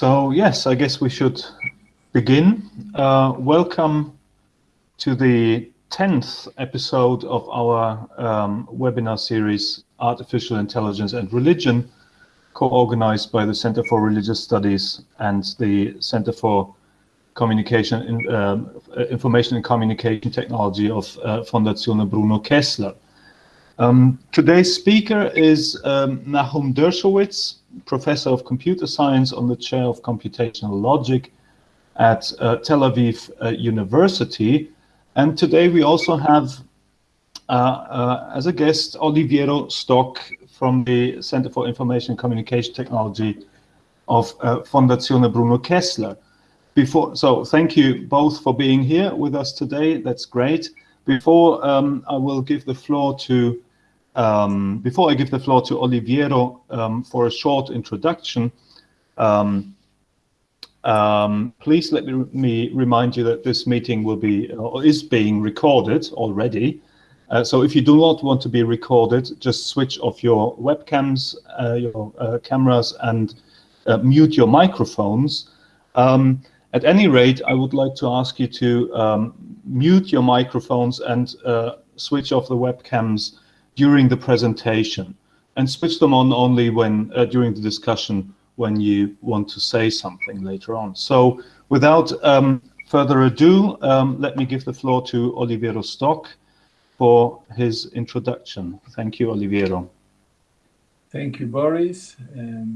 So yes, I guess we should begin. Uh, welcome to the 10th episode of our um, webinar series, Artificial Intelligence and Religion, co-organized by the Center for Religious Studies and the Center for Communication, in, um, Information and Communication Technology of uh, Fondazione Bruno Kessler. Um, today's speaker is um, Nahum Dershowitz, professor of computer science on the chair of computational logic at uh, Tel Aviv uh, University. And today we also have uh, uh as a guest Oliviero Stock from the Center for Information and Communication Technology of uh, Fondazione Bruno Kessler. Before, so thank you both for being here with us today. That's great. Before um, I will give the floor to um, before I give the floor to Oliviero um, for a short introduction, um, um please let me, remind you that this meeting will be or is being recorded already. Uh, so if you do not want to be recorded, just switch off your webcams, uh, your uh, cameras, and uh, mute your microphones. Um, at any rate, I would like to ask you to um, mute your microphones and uh, switch off the webcams during the presentation and switch them on only when uh, during the discussion when you want to say something later on. So without um, further ado, um, let me give the floor to Oliviero Stock for his introduction. Thank you, Oliviero. Thank you, Boris, and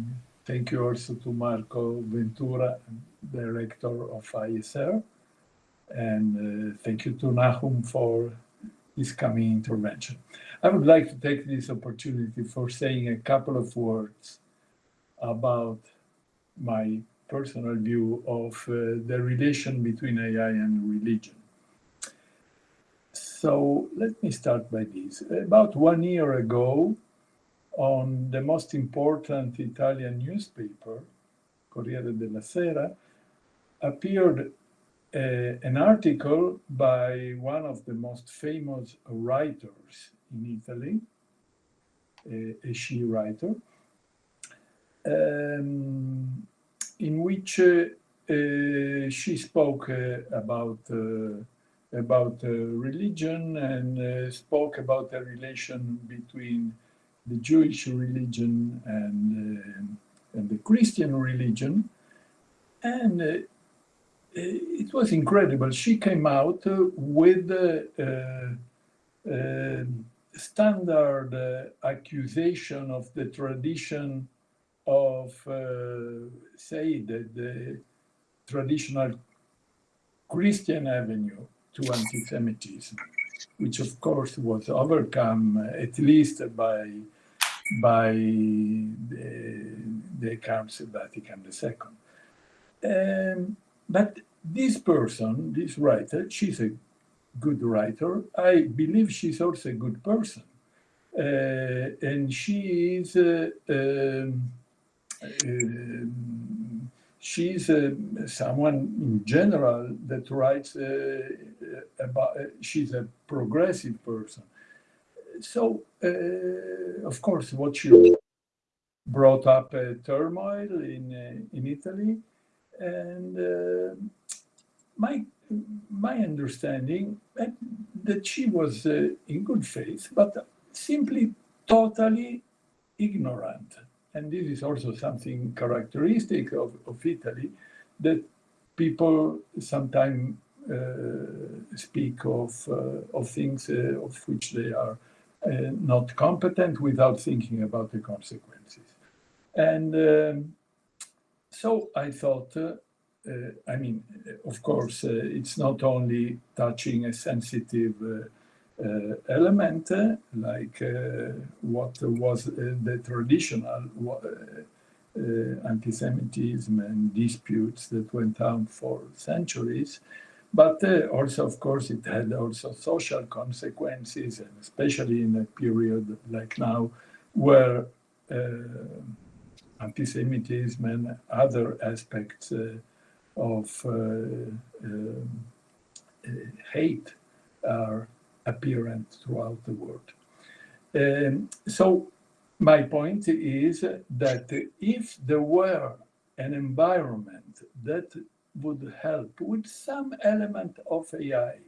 thank you also to Marco Ventura, Director of ISR, and uh, thank you to Nahum for his coming intervention. I would like to take this opportunity for saying a couple of words about my personal view of uh, the relation between AI and religion. So let me start by this. About one year ago, on the most important Italian newspaper, Corriere della Sera, appeared uh, an article by one of the most famous writers in Italy, a, a she writer, um, in which uh, uh, she spoke uh, about uh, about uh, religion and spoke about the relation between the Jewish religion and and the Christian religion, and it was incredible. She came out with uh, uh, standard uh, accusation of the tradition of, uh, say, the, the, traditional Christian avenue to anti-Semitism, which of course was overcome uh, at least by by the, the Council Vatican II. Um, but this person, this writer, she's a good writer. I believe she's also a good person. Uh, and she is uh, um, uh, she's uh, someone in general that writes uh, about she's a progressive person so of course what she brought up a turmoil in in italy and my my understanding that, that she was uh, in good faith, but simply totally ignorant. And this is also something characteristic of, of Italy, that people sometimes uh, speak of, uh, of things of which they are not competent without thinking about the consequences. And um, so I thought I mean, of course, uh, it's not only touching a sensitive uh, element like what was the traditional anti-Semitism and disputes that went on for centuries, but uh, also, of course, it had also social consequences, and especially in a period like now, where uh, anti-Semitism and other aspects uh, of uh, um, uh, hate are apparent throughout the world. Um, so my point is that if there were an environment that would help with some element of AI,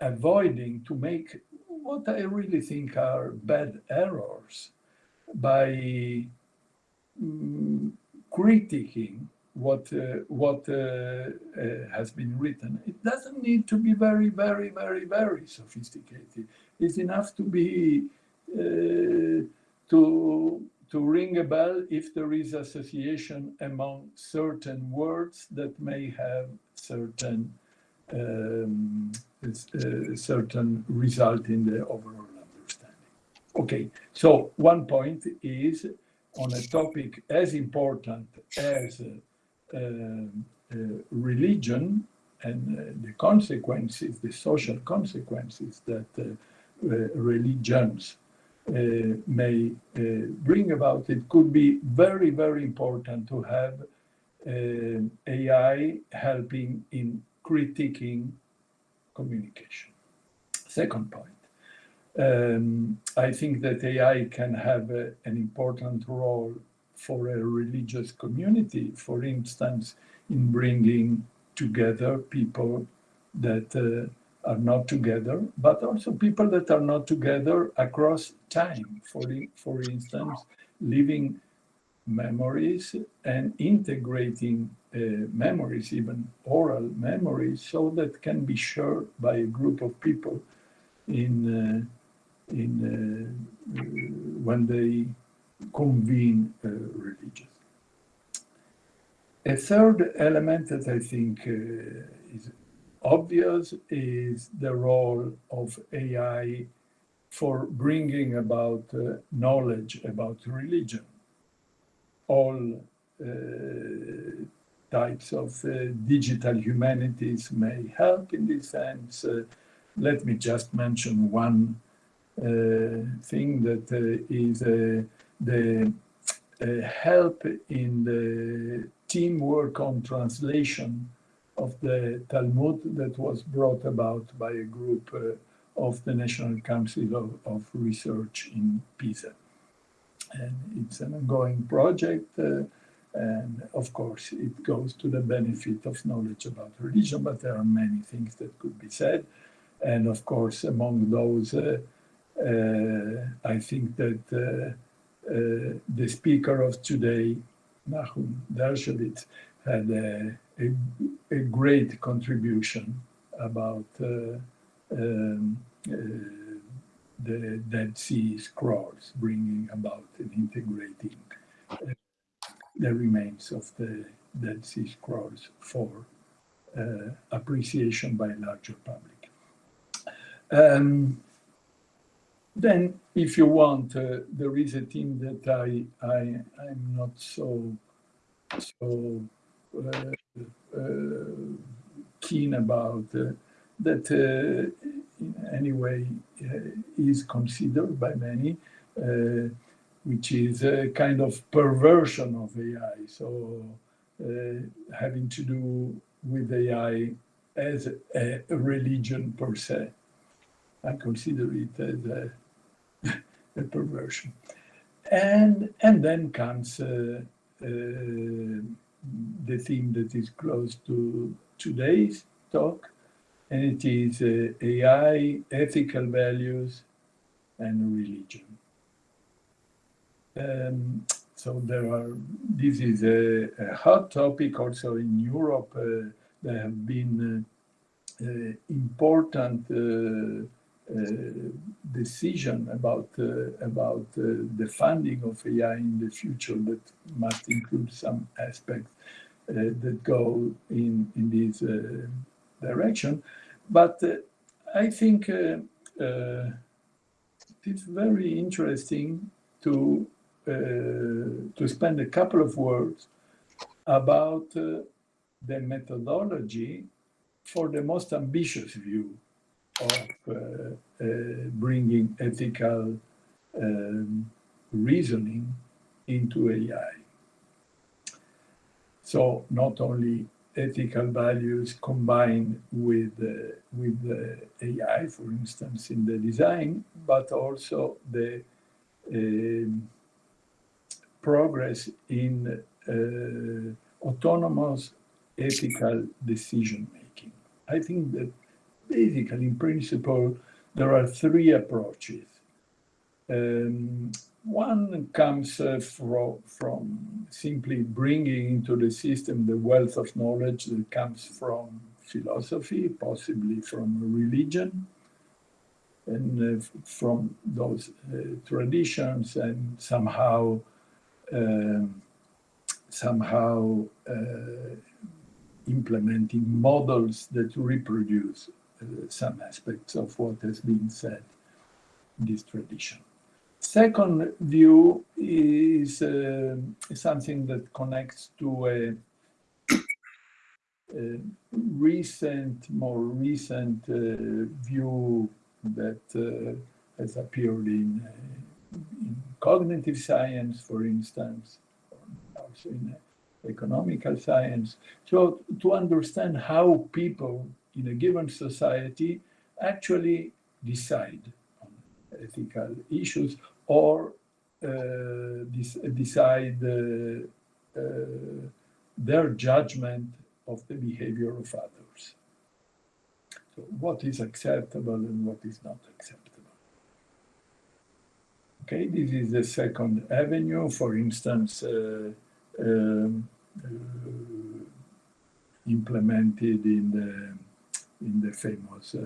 avoiding to make what I really think are bad errors by mm, critiquing what uh, what uh, uh, has been written. It doesn't need to be very, very, very, very sophisticated. It's enough to be uh, to to ring a bell if there is association among certain words that may have certain um, uh, certain result in the overall understanding. Okay, so one point is on a topic as important as religion and uh, the consequences, the social consequences that uh, uh, religions uh, may uh, bring about, it could be very, very important to have uh, AI helping in critiquing communication. Second point, um, I think that AI can have a, an important role for a religious community, for instance, in bringing together people that uh, are not together, but also people that are not together across time. For, for instance, living memories and integrating uh, memories, even oral memories, so that can be shared by a group of people in, uh, in uh, when they convene uh, religious. A third element that I think uh, is obvious is the role of AI for bringing about uh, knowledge about religion. All uh, types of uh, digital humanities may help in this sense. Uh, let me just mention one thing that is the help in the teamwork on translation of the Talmud that was brought about by a group uh, of the National Council of, of, Research in Pisa. And it's an ongoing project. Uh, and of course, it goes to the benefit of knowledge about religion, but there are many things that could be said. And of course, among those, uh, uh I think that uh, uh, the speaker of today, Nahum Dershowitz, had a a, a great contribution about uh, um, uh, the Dead Sea Scrolls, bringing about and integrating uh, the remains of the Dead Sea Scrolls for uh, appreciation by a larger public. Um, then, if you want, uh, there is a theme that I, I, I'm not so, so uh, uh, keen about uh, that in any way is considered by many, which is a kind of perversion of AI. So having to do with AI as a religion per se. I consider it as a, perversion. And, and then comes uh, uh, the theme that is close to today's talk, and it is uh, AI, ethical values, and religion. Um, so there are, this is a, a, hot topic also in Europe. Uh, there have been uh, uh important uh, Uh, decision about uh, about uh, the funding of AI in the future that must include some aspects uh, that go in in this uh, direction. But I think it's very interesting to to spend a couple of words about uh, the methodology for the most ambitious view of uh, uh, bringing ethical um, reasoning into AI. So not only ethical values combined with uh, with the AI, for instance, in the design, but also the uh, progress in autonomous ethical decision making. I think that basically, in principle, there are three approaches. Um, one comes uh, from, from simply bringing into the system the wealth of knowledge that comes from philosophy, possibly from religion, and uh, from those uh, traditions, and somehow, um, somehow uh, implementing models that reproduce some aspects of what has been said in this tradition. Second view is uh, something that connects to a, a recent, more recent uh, view that uh, has appeared in, uh, in, cognitive science, for instance, also in economical science. So to understand how people in a given society actually decide on ethical issues or uh, decide uh, uh, their judgment of the behavior of others. So what is acceptable and what is not acceptable. Okay, this is the second avenue. For instance, uh, um, uh, implemented in the in the famous uh,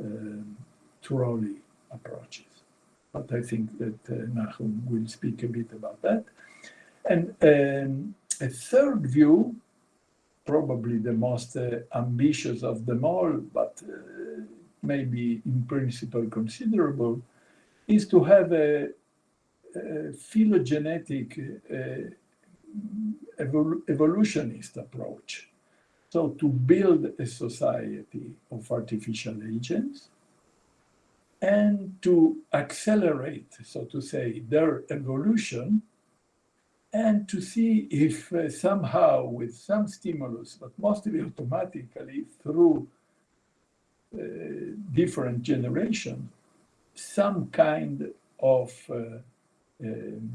um, trolley approaches. But I think that uh, Nahum will speak a bit about that. And um, a third view, probably the most uh, ambitious of them all, but maybe in principle considerable, is to have a, a phylogenetic uh, evol evolutionist approach. So to build a society of artificial agents and to accelerate, so to say, their evolution and to see if uh, somehow with some stimulus, but mostly automatically through uh, different generations, some kind of uh, um,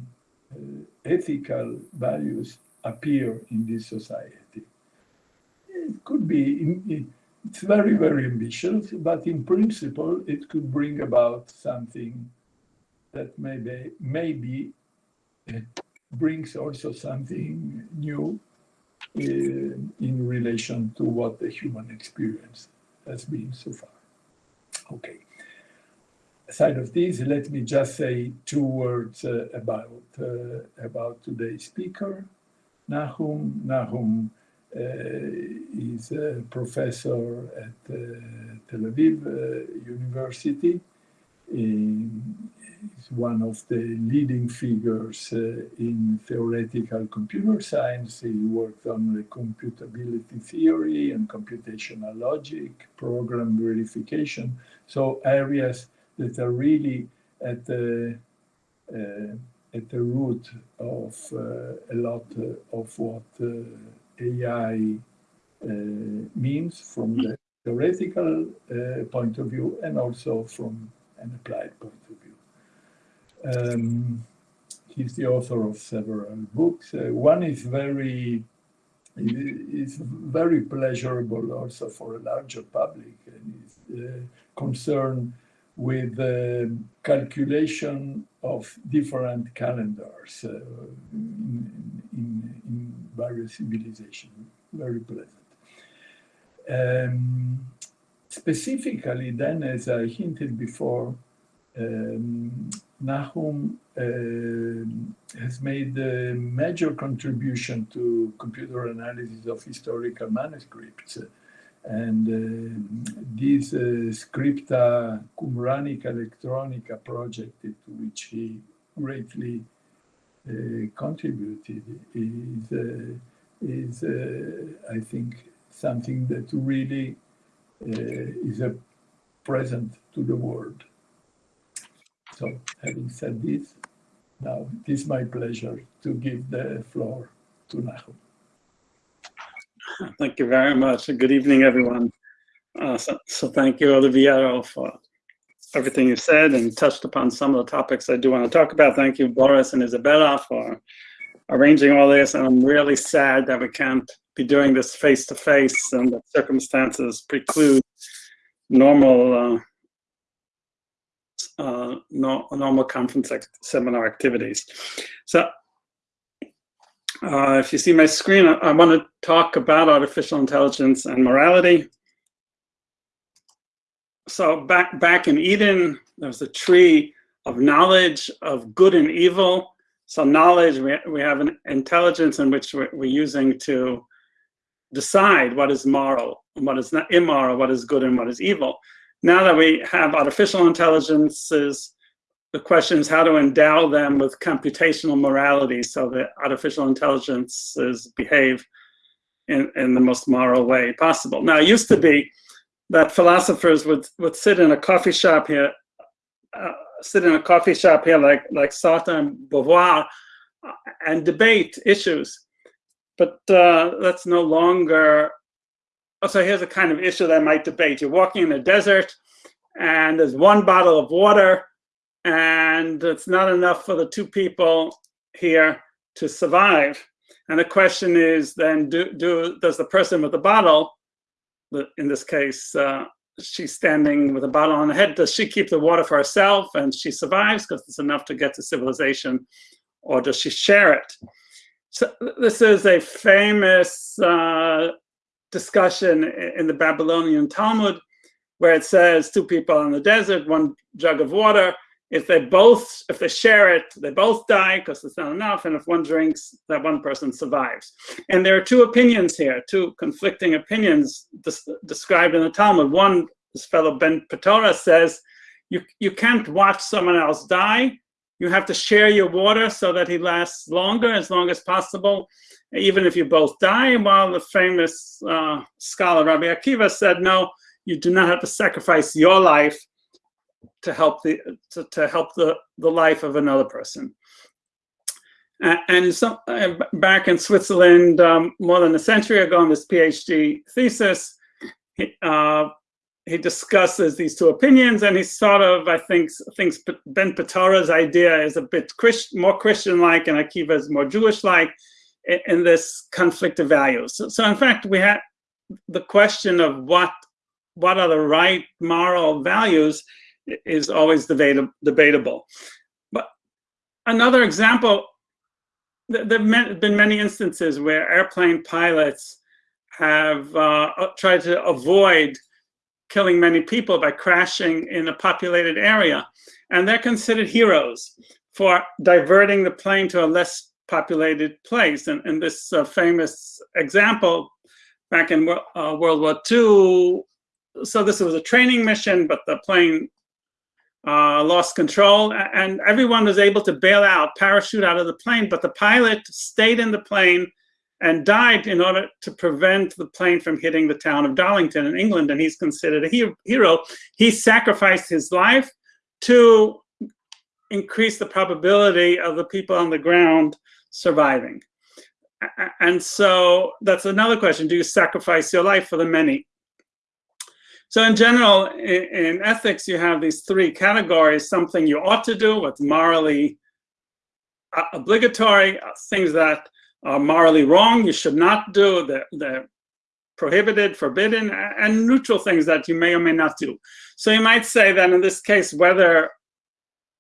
uh, ethical values appear in this society. It could be, it's very, very ambitious, but in principle, it could bring about something that maybe, maybe brings also something new in, uh, in relation to what the human experience has been so far. Okay. Aside of this, let me just say two words uh, about, uh, about today's speaker, Nahum. Nahum is a professor at uh, Tel Aviv uh, University. He's one of the leading figures in theoretical computer science. He worked on the computability theory and computational logic, program verification. So areas that are really at the uh, at the root of uh, a lot of what uh, AI uh, means from the theoretical uh, point of view and also from an applied point of view. Um, he's the author of several books. Uh, one is very is very pleasurable also for a larger public and is uh, concerned with the calculation of different calendars uh, in, in, in, various civilizations. Very pleasant. Um, specifically then, as I hinted before, um, Nahum uh, has made a major contribution to computer analysis of historical manuscripts and uh, this uh, Scripta Qumranica Electronica project to which he greatly uh, contributed is, uh, is I think, something that really is a present to the world. So having said this, now it is my pleasure to give the floor to Nahum. Thank you very much. Good evening, everyone. Uh, so, so, thank you, Oliviero, for everything you said and touched upon some of the topics I do want to talk about. Thank you, Boris and Isabella, for arranging all this, and I'm really sad that we can't be doing this face to face, and the circumstances preclude normal uh, uh, no, normal conference seminar activities. So uh, if you see my screen, I, I want to talk about artificial intelligence and morality. So back back in Eden, there's a tree of knowledge of good and evil. So knowledge, we, we have an intelligence in which we're, we're using to decide what is moral and what is not immoral, what is good and what is evil. Now that we have artificial intelligences, the question is how to endow them with computational morality so that artificial intelligences behave in, in the most moral way possible. Now, it used to be that philosophers would, would sit in a coffee shop here, uh, sit in a coffee shop here like, like Sartre and Beauvoir uh, and debate issues. But uh, that's no longer Oh, so here's a kind of issue that I might debate. You're walking in the desert and there's one bottle of water and it's not enough for the two people here to survive. And the question is then, do, do does the person with the bottle, in this case, uh, she's standing with a bottle on her head, does she keep the water for herself and she survives because it's enough to get to civilization, or does she share it? So this is a famous uh, discussion in the Babylonian Talmud where it says two people in the desert, one jug of water. If they both, if they share it, they both die because it's not enough. And if one drinks, that one person survives. And there are two opinions here, two conflicting opinions described in the Talmud. One, this fellow Ben Petora says, you, you can't watch someone else die. You have to share your water so that he lasts longer, as long as possible even if you both die. While the famous uh, scholar Rabbi Akiva said, no, you do not have to sacrifice your life to help the to, to help the the life of another person. and uh, back in Switzerland, um, more than a century ago, in this PhD thesis, he, uh, he discusses these two opinions, and he sort of, I think, thinks Ben Patora's idea is a bit Christ, more Christian-like, and Akiva's more Jewish-like in this conflict of values. So, so in fact, we had the question of what what are the right moral values is always debatable. But another example, there have been many instances where airplane pilots have uh, tried to avoid killing many people by crashing in a populated area. And they're considered heroes for diverting the plane to a less populated place. And, and this uh, famous example back in uh, World War II, so this was a training mission, but the plane uh, lost control and everyone was able to bail out, parachute out of the plane, but the pilot stayed in the plane and died in order to prevent the plane from hitting the town of Darlington in England, and he's considered a hero. He sacrificed his life to increase the probability of the people on the ground surviving. And so that's another question. Do you sacrifice your life for the many? So in general, in, in ethics, you have these three categories, something you ought to do, what's morally uh, obligatory, uh, things that are morally wrong, you should not do, they're, prohibited, forbidden, and neutral things that you may or may not do. So you might say that in this case, whether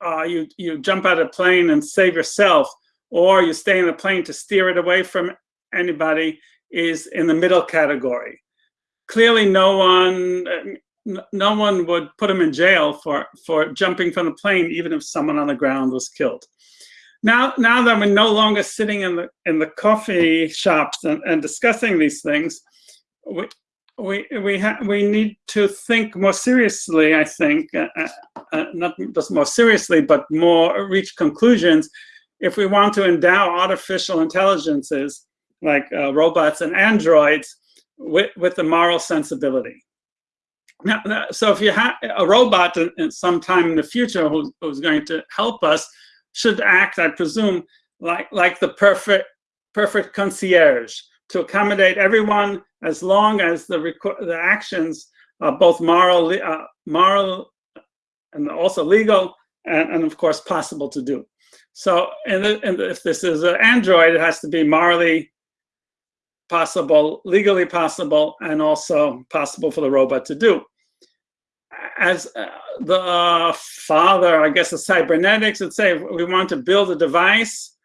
uh, you, you jump out of a plane and save yourself or you stay in the plane to steer it away from anybody is in the middle category. Clearly no one no one would put him in jail for, for jumping from the plane, even if someone on the ground was killed. Now, now that we're no longer sitting in the in the coffee shops and, and discussing these things, we we we we need to think more seriously. I think, uh, uh, uh not just more seriously, but more reach conclusions if we want to endow artificial intelligences like uh, robots and androids with, with the moral sensibility. Now, so if you have a robot in, in some time in the future who's, who's going to help us, should act, I presume, like like the perfect perfect concierge to accommodate everyone as long as the the actions are both moral, uh, moral, and also legal, and, and of course possible to do. So, and if this is an Android, it has to be morally possible, legally possible, and also possible for the robot to do. As uh, the father, I guess, of cybernetics would say, we want to build a device,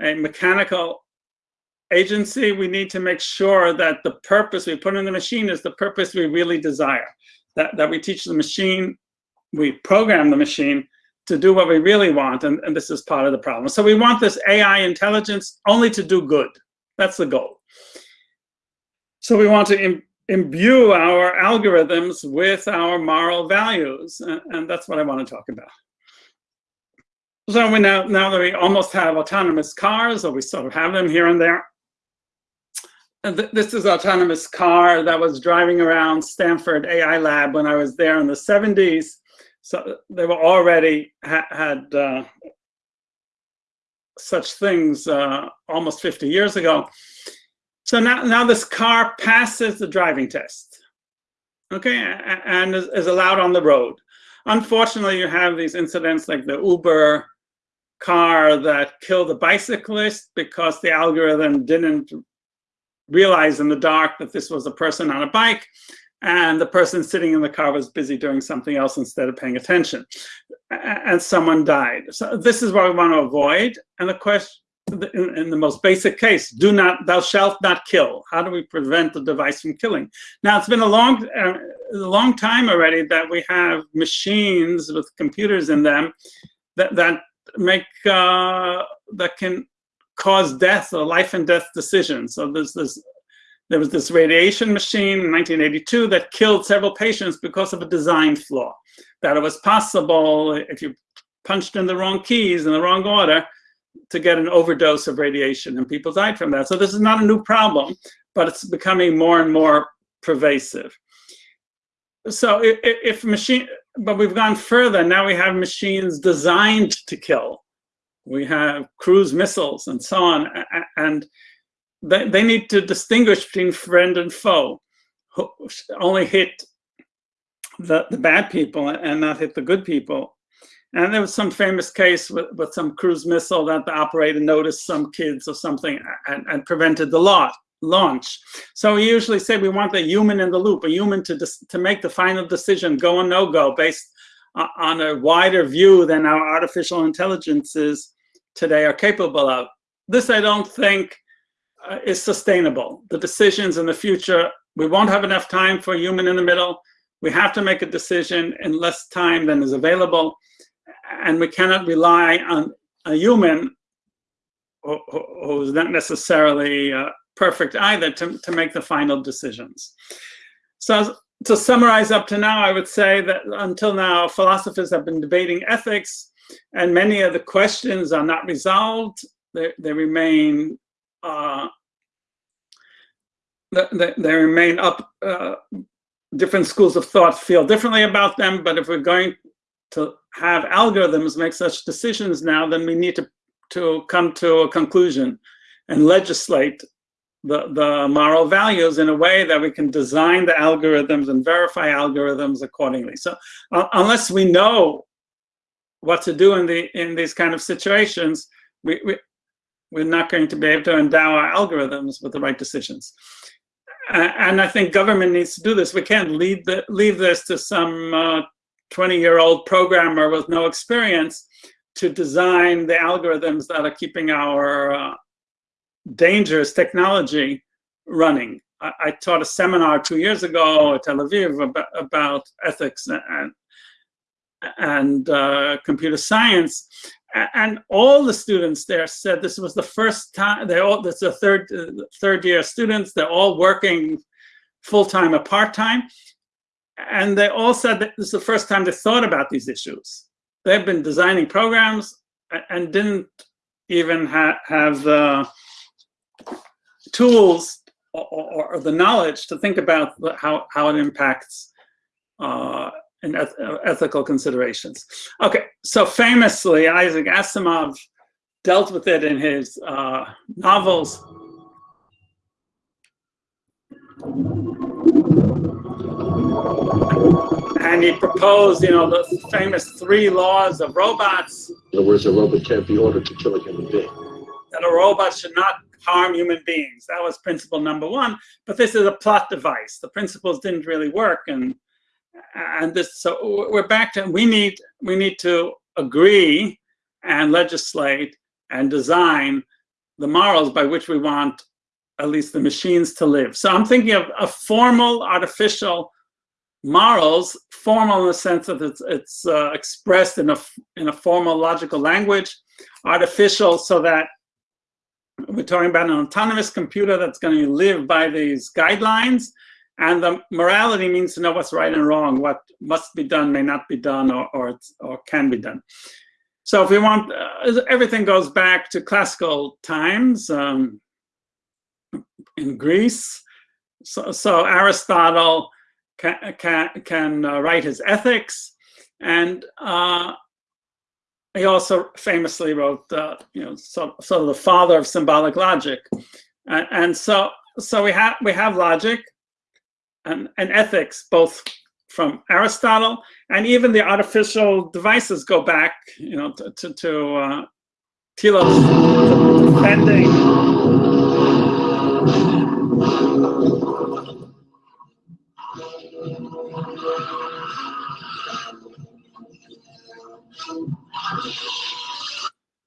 a mechanical agency, we need to make sure that the purpose we put in the machine is the purpose we really desire. That, that we teach the machine, we program the machine to do what we really want, and, and this is part of the problem. So we want this AI intelligence only to do good. That's the goal. So we want to Im imbue our algorithms with our moral values, and, and that's what I want to talk about. So we now, now that we almost have autonomous cars, or we sort of have them here and there, and th this is autonomous car that was driving around Stanford AI lab when I was there in the 70s. So they were already ha had uh, such things uh, almost 50 years ago. So now, now this car passes the driving test, okay, and is, is allowed on the road. Unfortunately, you have these incidents like the Uber car that killed a bicyclist because the algorithm didn't realize in the dark that this was a person on a bike and the person sitting in the car was busy doing something else instead of paying attention. And someone died. So this is what we want to avoid and the question in, in, the most basic case do not thou shalt not kill. How do we prevent the device from killing? Now it's been a long uh, long time already that we have machines with computers in them that that make uh, that can cause death or life and death decisions so there's this there was this radiation machine in 1982 that killed several patients because of a design flaw. That it was possible, if you punched in the wrong keys in the wrong order, to get an overdose of radiation, and people died from that. So this is not a new problem, but it's becoming more and more pervasive. So if, if machine, but we've gone further. Now we have machines designed to kill. We have cruise missiles and so on, and they, they need to distinguish between friend and foe. Only hit the, the bad people and not hit the good people. And there was some famous case with, with some cruise missile that the operator noticed some kids or something and, and prevented the lot, launch. So we usually say we want the human in the loop, a human to, to make the final decision, go or no go, based on a wider view than our artificial intelligences today are capable of. This I don't think uh, is sustainable. The decisions in the future, we won't have enough time for a human in the middle. We have to make a decision in less time than is available. And we cannot rely on a human who, who's not necessarily uh, perfect either to, to make the final decisions. So to summarize up to now, I would say that until now, philosophers have been debating ethics and many of the questions are not resolved. They, they remain uh, they, they remain up. Uh, different schools of thought feel differently about them, but if we're going to have algorithms make such decisions now, then we need to, to come to a conclusion and legislate the, the moral values in a way that we can design the algorithms and verify algorithms accordingly. So uh, unless we know what to do in the in these kind of situations, we, we we're not going to be able to endow our algorithms with the right decisions. and I think government needs to do this. We can't leave, the, leave this to some 20-year-old uh, programmer with no experience to design the algorithms that are keeping our uh, dangerous technology running. I, I, taught a seminar two years ago at Tel Aviv about, about ethics and, and uh, computer science and all the students there said this was the first time they all this is a third uh, third year students they're all working full-time or part-time and they all said that this is the first time they thought about these issues they've been designing programs and didn't even ha have the tools or, or, the knowledge to think about how, how it impacts uh, and eth uh, ethical considerations. Okay, so famously, Isaac Asimov dealt with it in his uh, novels. And he proposed, you know, the famous three laws of robots. In other words, a robot can't be ordered to kill a human being. That a robot should not harm human beings. That was principle number one. But this is a plot device. The principles didn't really work, and and this. So we're back to we need we need to agree and legislate and design the morals by which we want at least the machines to live. So I'm thinking of a formal artificial morals, formal in the sense that it's, it's uh, expressed in a, in a formal logical language, artificial so that we're talking about an autonomous computer that's going to live by these guidelines. And the morality means to know what's right and wrong, what must be done, may not be done, or, or, or can be done. So if we want, uh, everything goes back to classical times um, in Greece. So, so Aristotle can, can, can uh, write his ethics. And uh, he also famously wrote, you know, sort, sort of the father of symbolic logic. And, and so, so we have we have logic and, and ethics, both from Aristotle, and even the artificial devices go back, you know, to to, to uh, defending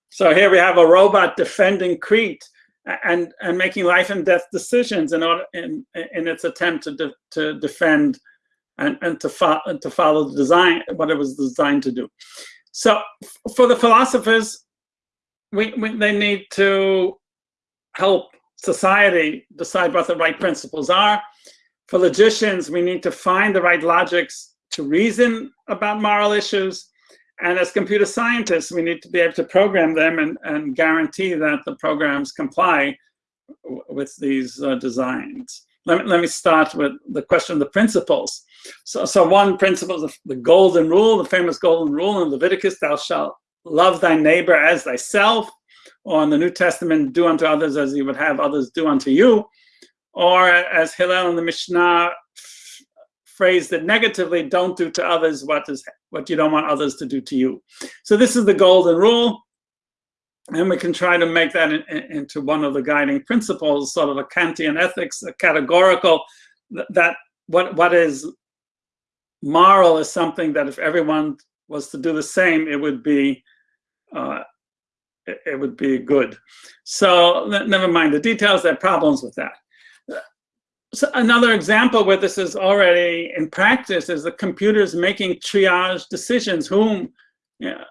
So here we have a robot defending Crete and, and making life and death decisions in order in, in its attempt to, de, to defend and, and to, to follow the design, what it was designed to do. So for the philosophers, we, we, they need to help society decide what the right principles are. For logicians, we need to find the right logics to reason about moral issues. And as computer scientists, we need to be able to program them and, and guarantee that the programs comply with these uh, designs. Let me, let me start with the question of the principles. So, so one principle is the golden rule, the famous golden rule in Leviticus, thou shalt love thy neighbor as thyself. Or in the New Testament, do unto others as you would have others do unto you. Or as Hillel in the Mishnah phrased it negatively, don't do to others what is what you don't want others to do to you. So this is the golden rule. And we can try to make that in, in, into one of the guiding principles, sort of a Kantian ethics, a categorical, that what what is moral is something that if everyone was to do the same, it would be uh, it, it would be good. So never mind the details, there are problems with that. So another example where this is already in practice is the computers making triage decisions, whom, you know,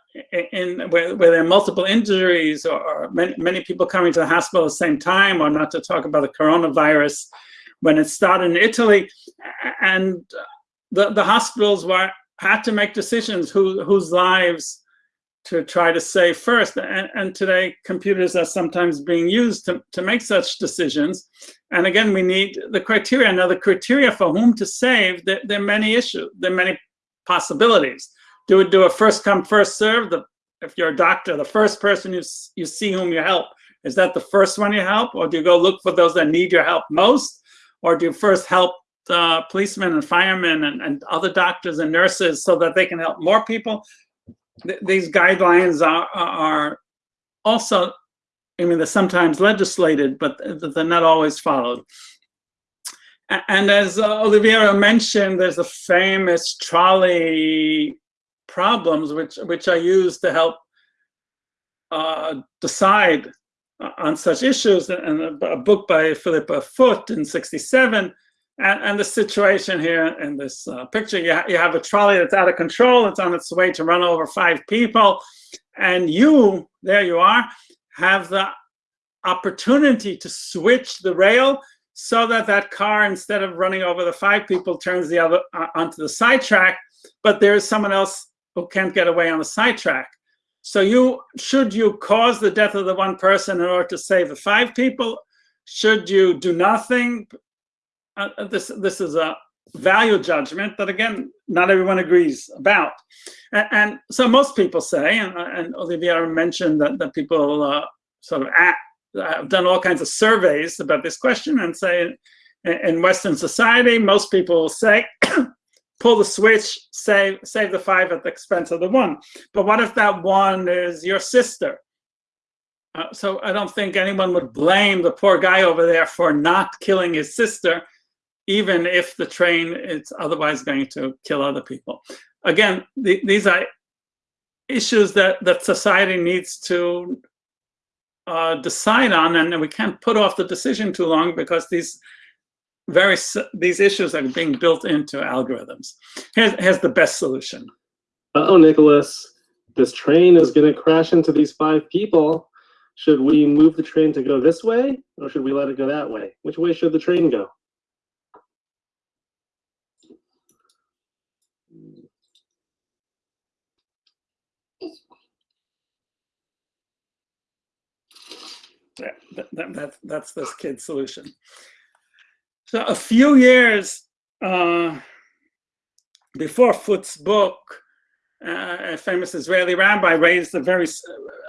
in, where, where there are multiple injuries or, or many, many people coming to the hospital at the same time, or not to talk about the coronavirus, when it started in Italy, and the, the hospitals were had to make decisions who, whose lives to try to save first. And, and, today, computers are sometimes being used to, to make such decisions. And again, we need the criteria. Now, the criteria for whom to save, there, there are many issues, there are many possibilities. Do do a first come, first serve? The, if you're a doctor, the first person you, you see whom you help, is that the first one you help? Or do you go look for those that need your help most? Or do you first help uh, policemen and firemen and, and other doctors and nurses so that they can help more people? Th these guidelines are, are also, I mean, they're sometimes legislated, but they're not always followed. And as uh, Oliviero mentioned, there's the famous trolley problems, which, which I use to help uh, decide on such issues. And a, a book by Philippa Foot in 67 and, and the situation here in this uh, picture, you, ha you have a trolley that's out of control. It's on its way to run over five people. And you, there you are, have the opportunity to switch the rail so that that car, instead of running over the five people, turns the other uh, onto the side track. But there's someone else who can't get away on the side track. So you, should you cause the death of the one person in order to save the five people? Should you do nothing uh, uh, this this is a value judgment that again not everyone agrees about and, and so most people say and, uh, and Olivia mentioned that, that people uh, sort of act, have done all kinds of surveys about this question and say in, in western society most people say pull the switch, save save the five at the expense of the one. But what if that one is your sister? Uh, so I don't think anyone would blame the poor guy over there for not killing his sister, even if the train is otherwise going to kill other people. Again, the, these are issues that, that society needs to uh, decide on, and we can't put off the decision too long because these very these issues are being built into algorithms. Here's, here's the best solution. Uh oh, Nicholas, this train is going to crash into these five people. Should we move the train to go this way, or should we let it go that way? Which way should the train go? That, that, that, that's this kid's solution. So a few years uh, before Foot's book, uh, a famous Israeli rabbi raised a very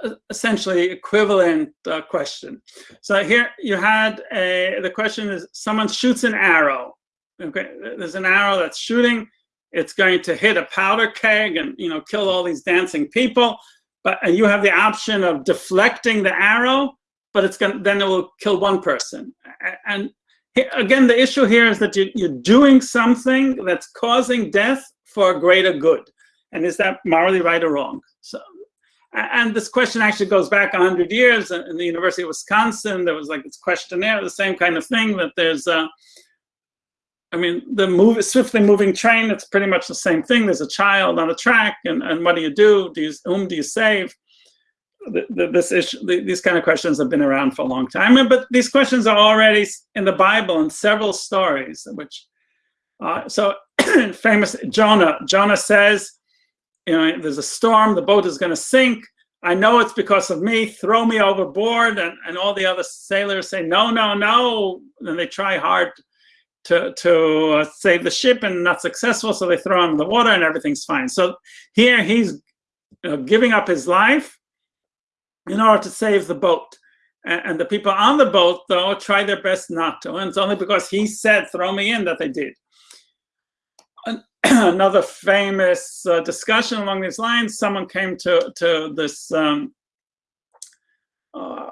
uh, essentially equivalent uh, question. So here you had a, the question is someone shoots an arrow. Okay, there's an arrow that's shooting. It's going to hit a powder keg and you know kill all these dancing people. But and you have the option of deflecting the arrow but it's gonna. then it will kill one person. And again, the issue here is that you, you're doing something that's causing death for a greater good. And is that morally right or wrong? So, and this question actually goes back 100 years in the University of Wisconsin. There was like this questionnaire, the same kind of thing that there's, uh, I mean, the move, swiftly moving train, it's pretty much the same thing. There's a child on a track and, and what do you do? Do you, whom do you save? This issue, the, these kind of questions have been around for a long time, but these questions are already in the Bible in several stories. Which, uh, so famous Jonah. Jonah says, you know, there's a storm, the boat is going to sink. I know it's because of me. Throw me overboard, and and all the other sailors say, no, no, no. And they try hard to to uh, save the ship, and not successful. So they throw him in the water, and everything's fine. So here he's know, giving up his life in order to save the boat. And, the people on the boat, though, try their best not to. And it's only because he said, throw me in, that they did. Another famous uh, discussion along these lines, someone came to, to this, um, uh,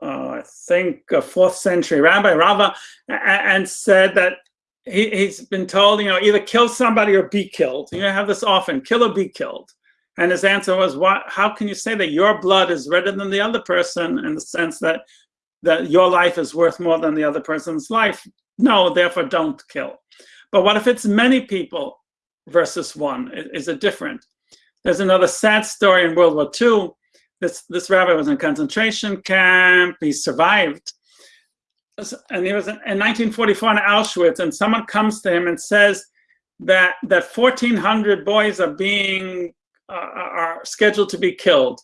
uh, I think, a fourth century rabbi, Rava, and said that he, has been told, you know, either kill somebody or be killed. You know, have this often, kill or be killed. And his answer was, "What? How can you say that your blood is redder than the other person in the sense that that your life is worth more than the other person's life? No, therefore don't kill. But what if it's many people versus one? Is it different? There's another sad story in World War II. This this rabbi was in a concentration camp. He survived, and he was in, in 1944 in Auschwitz. And someone comes to him and says that that 1,400 boys are being Uh, are scheduled to be killed.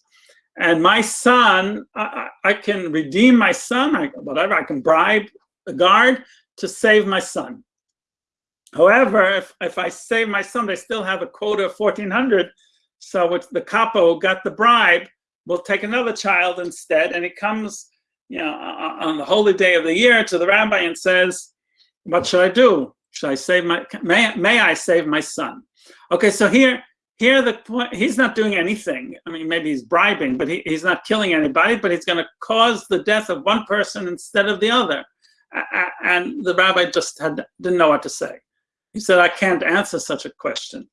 And my son, I, I can redeem my son, I, whatever, I can bribe the guard to save my son. However, if, if I save my son, they still have a quota of 1,400. So with the capo got the bribe, we'll take another child instead. And he comes, you know, on the holy day of the year to the rabbi and says, what should I do? Should I save my, may, may I save my son? Okay, so here, here, the point, he's not doing anything. I mean, maybe he's bribing, but he, he's not killing anybody, but he's going to cause the death of one person instead of the other. And the rabbi just had, didn't know what to say. He said, I can't answer such a question.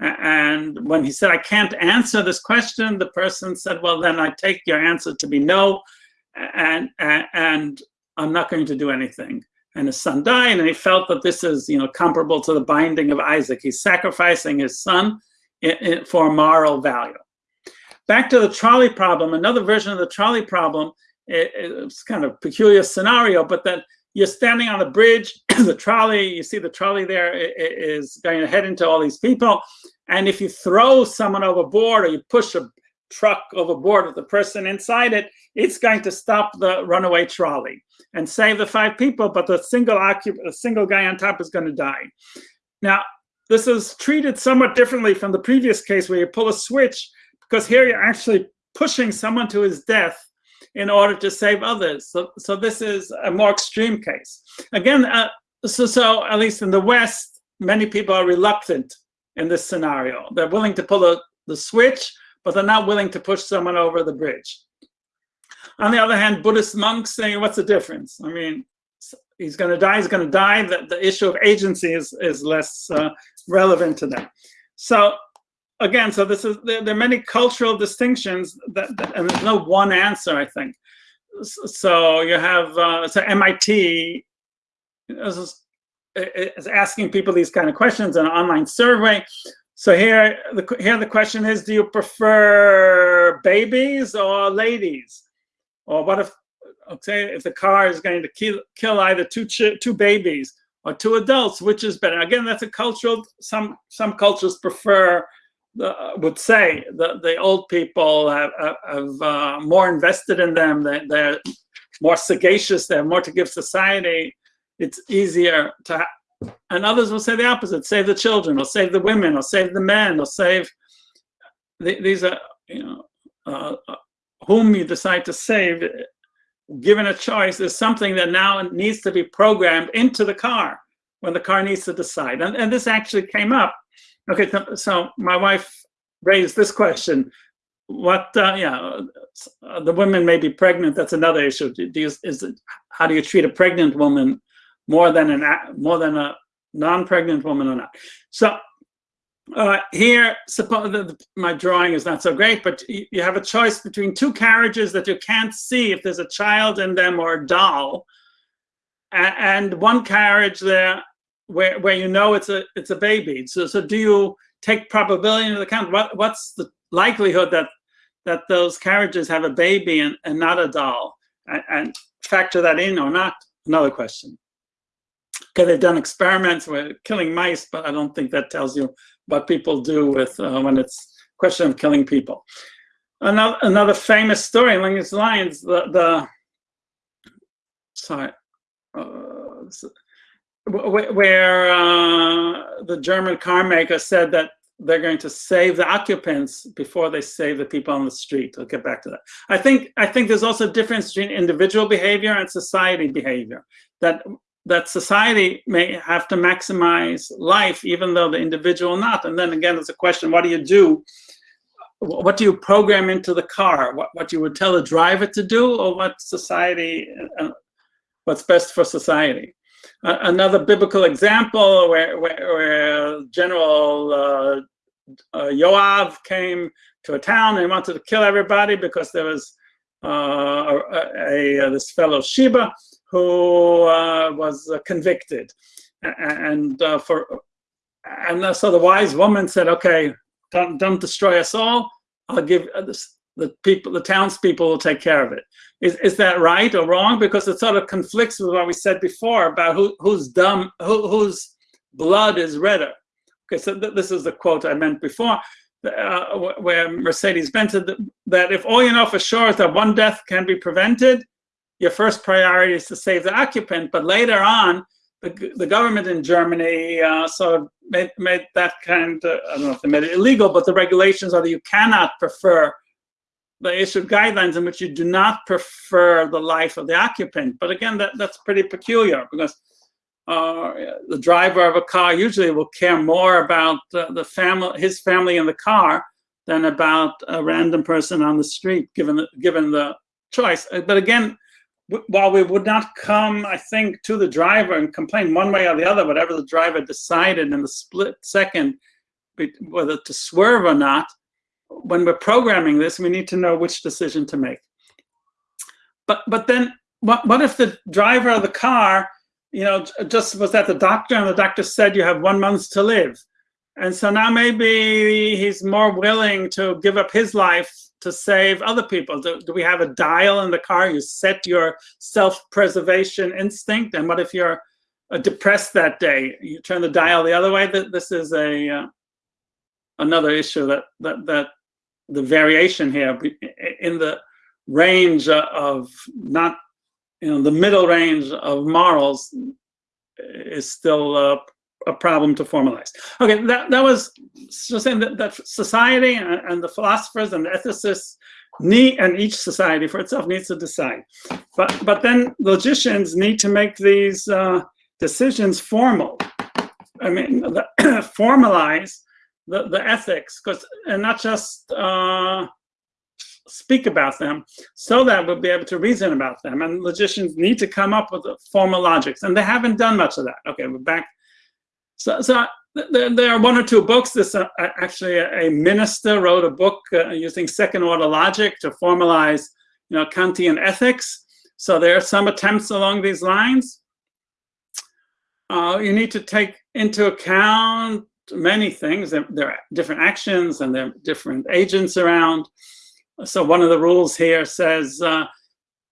And when he said, I can't answer this question, the person said, well, then I take your answer to be no, and, and, and I'm not going to do anything. And his son died, and he felt that this is, you know, comparable to the binding of Isaac. He's sacrificing his son for moral value. Back to the trolley problem, another version of the trolley problem, it, it's kind of peculiar scenario, but that you're standing on a bridge, the trolley, you see the trolley there is going to head into all these people. And if you throw someone overboard or you push a truck overboard with the person inside it, it's going to stop the runaway trolley and save the five people, but the single occupant, the single guy on top is going to die. Now, this is treated somewhat differently from the previous case where you pull a switch, because here you're actually pushing someone to his death in order to save others. So, so this is a more extreme case. Again, uh, so, so at least in the West, many people are reluctant in this scenario. They're willing to pull the, the switch, but they're not willing to push someone over the bridge. On the other hand, Buddhist monks saying, what's the difference? I mean, he's going to die, he's going to die. The, the issue of agency is, is less uh, relevant to them. So again, so this is, there, there are many cultural distinctions that, that, and there's no one answer, I think. So you have, uh, so MIT is, is asking people these kind of questions in an online survey. So here the, here the question is, do you prefer babies or ladies? Or what if, okay, if the car is going to kill, kill either two, two babies or two adults, which is better? Again, that's a cultural, some, some cultures prefer, the, would say the, the old people have, have uh, more invested in them, they, they're more sagacious, they have more to give society. It's easier to, and others will say the opposite, save the children, or save the women, or save the men, or save, these are, you know, uh, whom you decide to save, given a choice, is something that now needs to be programmed into the car when the car needs to decide. And, and this actually came up. Okay, so my wife raised this question. What, uh, yeah, the women may be pregnant. That's another issue. Do you, is it, how do you treat a pregnant woman more than an more than a non-pregnant woman or not? So uh, here, suppose the, my drawing is not so great, but you have a choice between two carriages that you can't see if there's a child in them or a doll, and, and one carriage there where where you know it's a it's a baby. So so do you take probability into account? What what's the likelihood that that those carriages have a baby and, and not a doll, and, and factor that in or not? Another question. Okay, they've done experiments with killing mice, but I don't think that tells you what people do with uh, when it's question of killing people. Another another famous story along these lines, the the sorry, uh, where uh, the German car maker said that they're going to save the occupants before they save the people on the street. I'll get back to that. I think I think there's also a difference between individual behavior and society behavior. That that society may have to maximize life, even though the individual not. And then again, it's a question, what do you do? What do you program into the car? What, what you would tell a driver to do or what society, uh, what's best for society? Uh, another biblical example where, where, where General uh, uh, Yoav came to a town and wanted to kill everybody because there was uh, a, a, this fellow Sheba who uh, was uh, convicted. And uh, for and so the wise woman said, "Okay, don't don't destroy us all. I'll give this, the people, the townspeople will take care of it." Is is that right or wrong? Because it sort of conflicts with what we said before about who who's dumb, who, whose blood is redder. Okay, so th this is the quote I meant before. Uh, where Mercedes-Benz said that, that if all you know for sure is that one death can be prevented, your first priority is to save the occupant, but later on, the, the government in Germany uh, sort of made, made that kind of, I don't know if they made it illegal, but the regulations are that you cannot prefer, they issued guidelines in which you do not prefer the life of the occupant. But again, that, that's pretty peculiar because uh, the driver of a car usually will care more about uh, the family, his family in the car than about a random person on the street, given the, given the choice. But again, while we would not come, I think, to the driver and complain one way or the other, whatever the driver decided in the split second, whether to swerve or not, when we're programming this, we need to know which decision to make. But but then what what if the driver of the car, you know, just was at the doctor and the doctor said you have one month to live. And so now maybe he's more willing to give up his life to save other people? Do, do we have a dial in the car? You set your self-preservation instinct. And what if you're uh, depressed that day? You turn the dial the other way. This is a uh, another issue that, that, that the variation here in the range of not, you know, the middle range of morals is still uh, a problem to formalize. Okay, that, that was just saying that, that society and, and, the philosophers and the ethicists need, and each society for itself needs to decide. But, but then logicians need to make these uh, decisions formal. I mean, the, formalize the, the ethics, because and not just uh, speak about them, so that we'll be able to reason about them. And logicians need to come up with formal logics, and they haven't done much of that. Okay, we're back. So, so there, there are one or two books. This uh, actually a, a, minister wrote a book uh, using second order logic to formalize, you know, Kantian ethics. So there are some attempts along these lines. Uh, you need to take into account many things. There, there, are different actions and there are different agents around. So one of the rules here says, uh,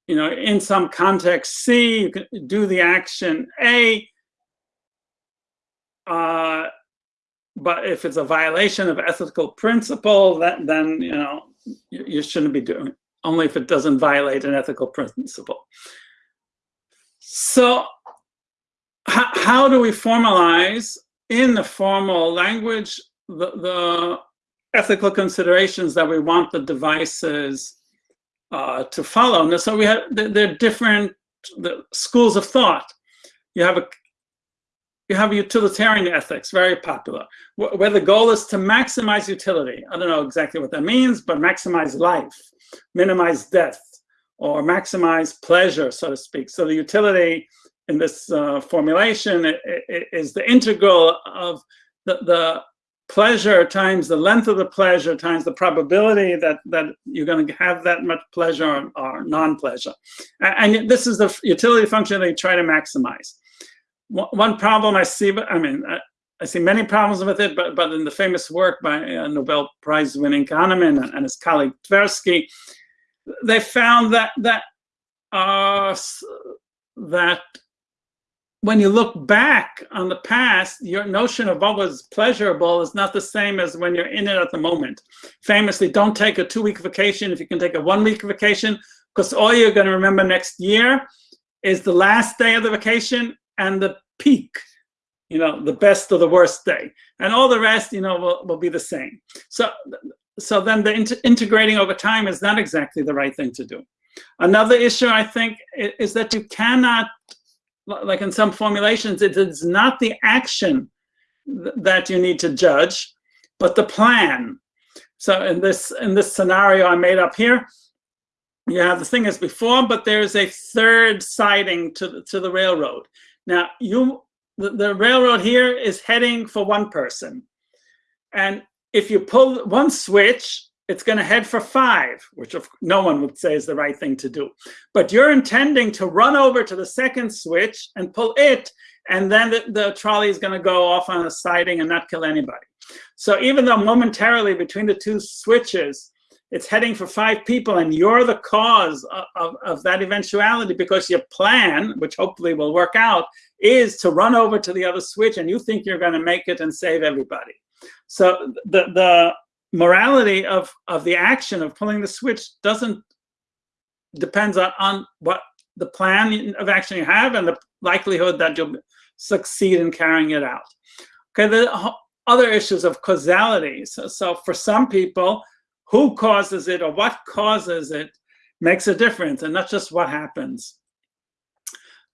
you know, in some context C, you can do the action A, uh, but if it's a violation of ethical principle, that then you know you, you shouldn't be doing it. Only if it doesn't violate an ethical principle. So how do we formalize in the formal language the, the ethical considerations that we want the devices uh, to follow? And so we have there are different the schools of thought. You have a you have utilitarian ethics, very popular, where the goal is to maximize utility. I don't know exactly what that means, but maximize life, minimize death, or maximize pleasure, so to speak. So the utility in this uh, formulation is the integral of the, the pleasure times the length of the pleasure times the probability that that you're going to have that much pleasure or, non-pleasure and this is the utility function you try to maximize one problem I see, but I mean, I, I, see many problems with it, but, but in the famous work by uh, Nobel Prize winning Kahneman and, and, his colleague Tversky, they found that, that, uh, that when you look back on the past, your notion of what was pleasurable is not the same as when you're in it at the moment. Famously, don't take a two-week vacation if you can take a one-week vacation, because all you're going to remember next year is the last day of the vacation and the peak, you know, the best or the worst day. And all the rest, you know, will, will be the same. So, so then the inter integrating over time is not exactly the right thing to do. Another issue, I think, is that you cannot, like in some formulations, it is not the action that you need to judge, but the plan. So in this in this scenario I made up here, you have the thing as before, but there's a third siding to the, to the railroad. Now, you the, the railroad here is heading for one person. And if you pull one switch, it's going to head for five, which of, no one would say is the right thing to do. But you're intending to run over to the second switch and pull it, and then the, the trolley is going to go off on a siding and not kill anybody. So even though momentarily between the two switches, it's heading for five people and you're the cause of, of, of, that eventuality because your plan, which hopefully will work out, is to run over to the other switch and you think you're going to make it and save everybody. So the, the morality of, of the action of pulling the switch doesn't depends on, on what the plan of action you have and the likelihood that you'll succeed in carrying it out. Okay, the other issues of causality. So, so for some people, who causes it or what causes it makes a difference and not just what happens.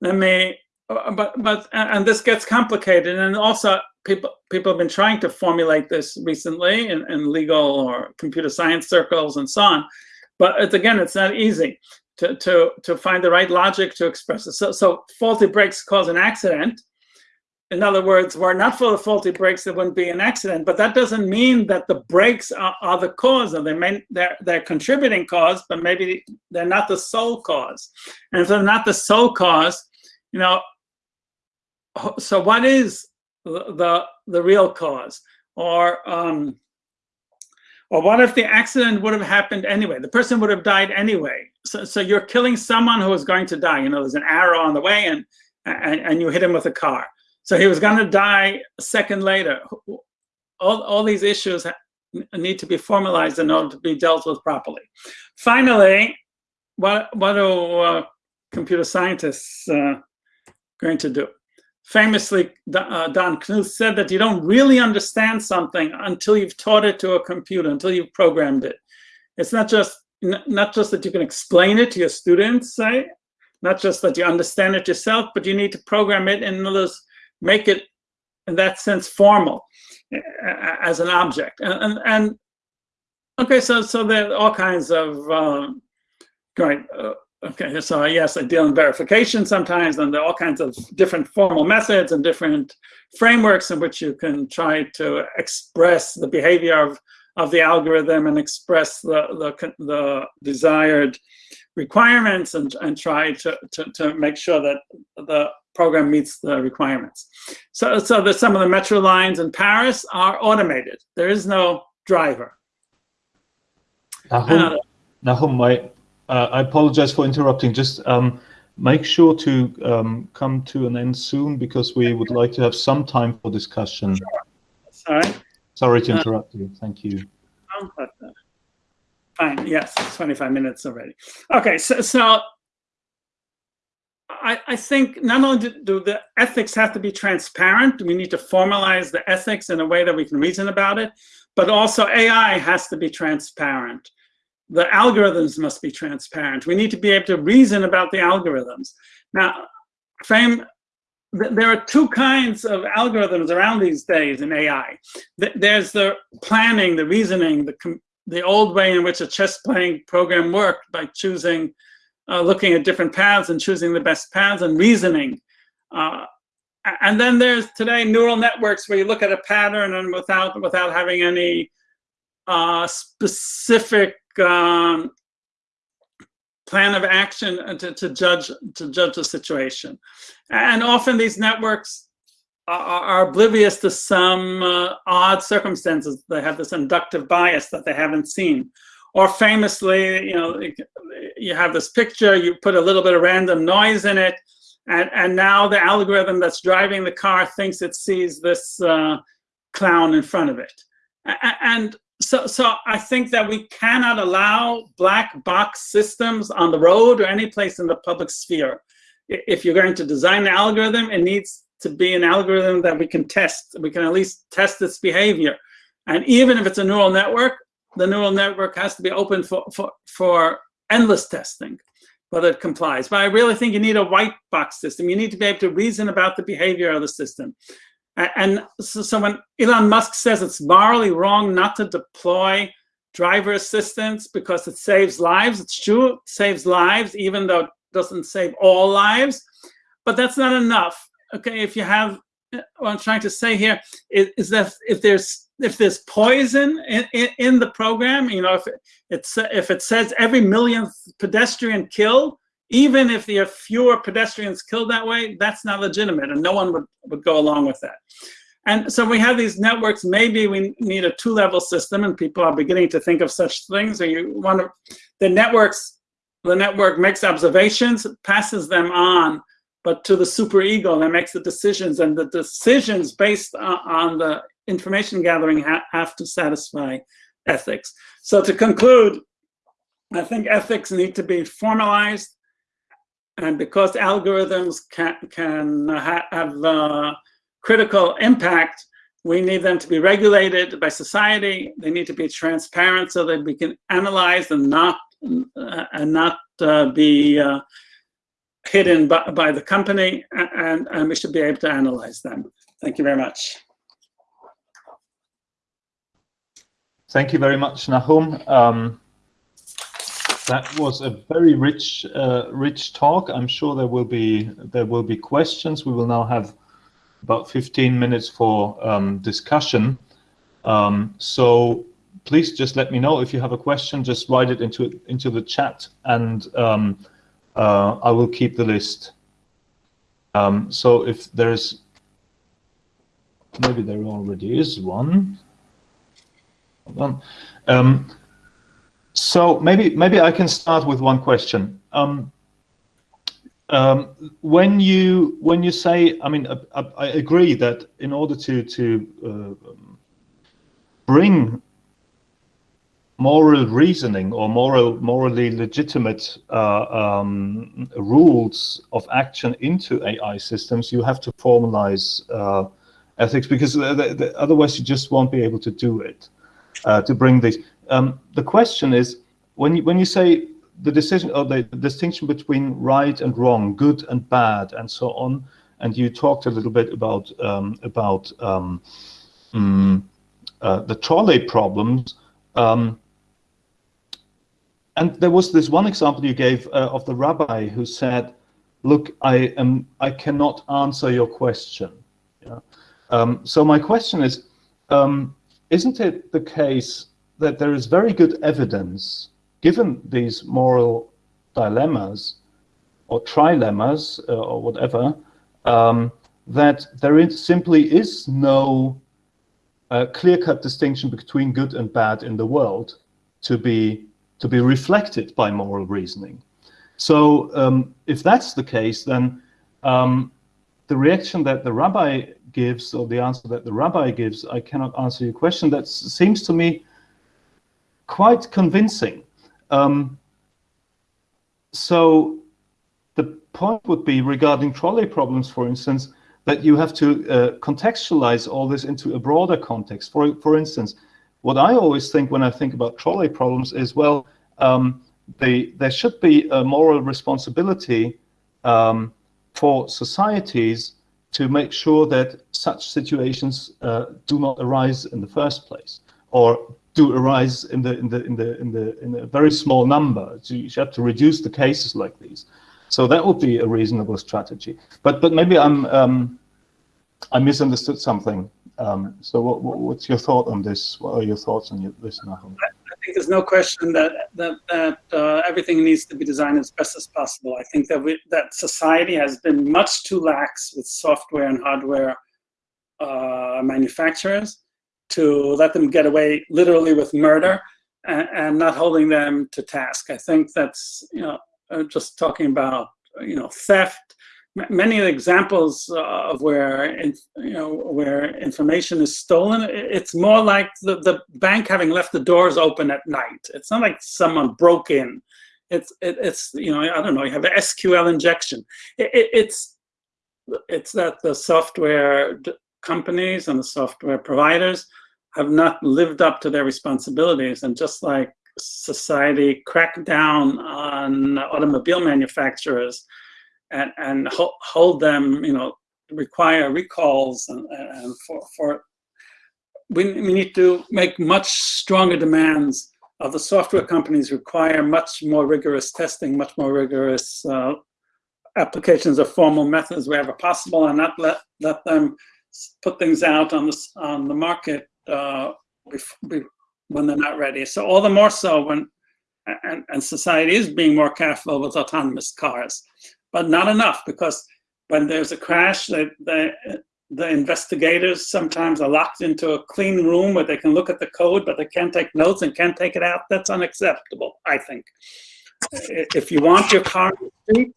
Let me, uh, but, but, and this gets complicated. And also people, people have been trying to formulate this recently in, in legal or computer science circles and so on. But it's, again, it's not easy to, to, to find the right logic to express it. So, so faulty brakes cause an accident in other words, were not for the faulty brakes, there wouldn't be an accident. But that doesn't mean that the brakes are, are the cause, or they may, they're, they're contributing cause, but maybe they're not the sole cause. And if they're not the sole cause, you know, so what is the, the, real cause? Or, um, or what if the accident would have happened anyway? The person would have died anyway. So, so you're killing someone who is going to die. You know, there's an arrow on the way and, and, and you hit him with a car so he was going to die a second later. All, all these issues need to be formalized in order to be dealt with properly. Finally, what, what are uh, computer scientists uh, going to do? Famously, uh, Don Knuth said that you don't really understand something until you've taught it to a computer, until you've programmed it. It's not just not just that you can explain it to your students, say, not just that you understand it yourself, but you need to program it in those make it in that sense formal as an object. And, and, and okay, so so there are all kinds of um, right. Uh, okay, so yes, I deal in verification sometimes, and there are all kinds of different formal methods and different frameworks in which you can try to express the behavior of of the algorithm and express the the, the desired requirements and, and try to, to, to make sure that the program meets the requirements. So, so that some of the metro lines in Paris are automated. There is no driver. Nahum, Nahum my, uh, I apologize for interrupting. Just um, make sure to um, come to an end soon because we would like to have some time for discussion. Sure. Sorry. Sorry to interrupt uh, you. Thank you. Fine, yes, 25 minutes already. Okay, so, so I, I think not only do the ethics have to be transparent, we need to formalize the ethics in a way that we can reason about it, but also AI has to be transparent. The algorithms must be transparent. We need to be able to reason about the algorithms. Now, frame there are two kinds of algorithms around these days in AI. There's the planning, the reasoning, the, the old way in which a chess playing program worked by choosing, uh, looking at different paths and choosing the best paths and reasoning. Uh, and then there's today neural networks where you look at a pattern and without without having any uh, specific um, plan of action to, to judge to judge the situation. And often these networks are, oblivious to some uh, odd circumstances. They have this inductive bias that they haven't seen. Or famously, you know, you have this picture, you put a little bit of random noise in it, and, and now the algorithm that's driving the car thinks it sees this uh, clown in front of it. And so, so I think that we cannot allow black box systems on the road or any place in the public sphere. If you're going to design an algorithm, it needs to be an algorithm that we can test. We can at least test its behavior. And even if it's a neural network, the neural network has to be open for, for, for endless testing, but it complies. But I really think you need a white box system. You need to be able to reason about the behavior of the system. And so, so when Elon Musk says it's morally wrong not to deploy driver assistance because it saves lives, it's true, it saves lives, even though it doesn't save all lives. But that's not enough okay, if you have, uh, what I'm trying to say here is, is that if there's if there's poison in, in, in, the program, you know, if it, it's if it says every millionth pedestrian killed, even if there are fewer pedestrians killed that way, that's not legitimate, and no one would, would go along with that. And so we have these networks, maybe we need a two-level system, and people are beginning to think of such things, or you want to, the networks, the network makes observations, passes them on but to the super ego that makes the decisions and the decisions based on the information gathering ha have to satisfy ethics. So to conclude, I think ethics need to be formalized and because algorithms can, can ha have uh, critical impact, we need them to be regulated by society. They need to be transparent so that we can analyze and not uh, and not uh, be uh, hidden by, by the company, and, and we should be able to analyze them. Thank you very much. Thank you very much, Nahum. Um, that was a very rich, uh, rich talk. I'm sure there will be there will be questions. We will now have about 15 minutes for um, discussion. Um, so please just let me know if you have a question. Just write it into into the chat, and um, uh, I will keep the list. Um, so if there's, maybe there already is one. Hold on. Um, so maybe maybe I can start with one question. Um, um, when you when you say, I mean, I, I, agree that in order to to uh, bring moral reasoning or moral, morally legitimate uh, um, rules of action into AI systems, you have to formalize uh, ethics because the, the, otherwise you just won't be able to do it. Uh, to bring this, um, the question is when you when you say the decision or the, the distinction between right and wrong, good and bad, and so on. and you talked a little bit about um, about um, mm, uh, the trolley problems. Um, and there was this one example you gave uh, of the rabbi who said, "Look, I am I cannot answer your question." Yeah? Um, so my question is, um, isn't it the case that there is very good evidence, given these moral dilemmas or trilemmas uh, or whatever, um, that there is, simply is no uh, clear-cut distinction between good and bad in the world to be to be reflected by moral reasoning. So um, if that's the case, then um, the reaction that the rabbi gives, or the answer that the rabbi gives, I cannot answer your question. That seems to me quite convincing. Um, so the point would be regarding trolley problems, for instance, that you have to uh, contextualize all this into a broader context. For, for instance, what I always think when I think about trolley problems is, well, um, they, there should be a moral responsibility um, for societies to make sure that such situations uh, do not arise in the first place, or do arise in the in the in the in the in a very small number. So you have to reduce the cases like these. So that would be a reasonable strategy. But but maybe I'm um, I misunderstood something. Um, so what, what, what's your thought on this? What are your thoughts on your, this, Nahum? Think there's no question that that, that uh, everything needs to be designed as best as possible. I think that we, that society has been much too lax with software and hardware uh, manufacturers to let them get away literally with murder and, and, not holding them to task. I think that's you know uh, just talking about you know theft, many examples uh, of where you know where information is stolen. It's more like the, the bank having left the doors open at night. It's not like someone broke in. It's it, it's you know i don't know you have an sql injection. It, it, it's it's that the software companies and the software providers have not lived up to their responsibilities. And just like society cracked down on automobile manufacturers and, and hold them, you know, require recalls and, and for, for we, we need to make much stronger demands of the software companies require much more rigorous testing, much more rigorous uh, applications of formal methods wherever possible, and not let let them put things out on the on the market uh, when they're not ready. So all the more so when and, and society is being more careful with autonomous cars but not enough because when there's a crash, the, the, the investigators sometimes are locked into a clean room where they can look at the code, but they can't take notes and can't take it out. That's unacceptable, I think. If you want your car you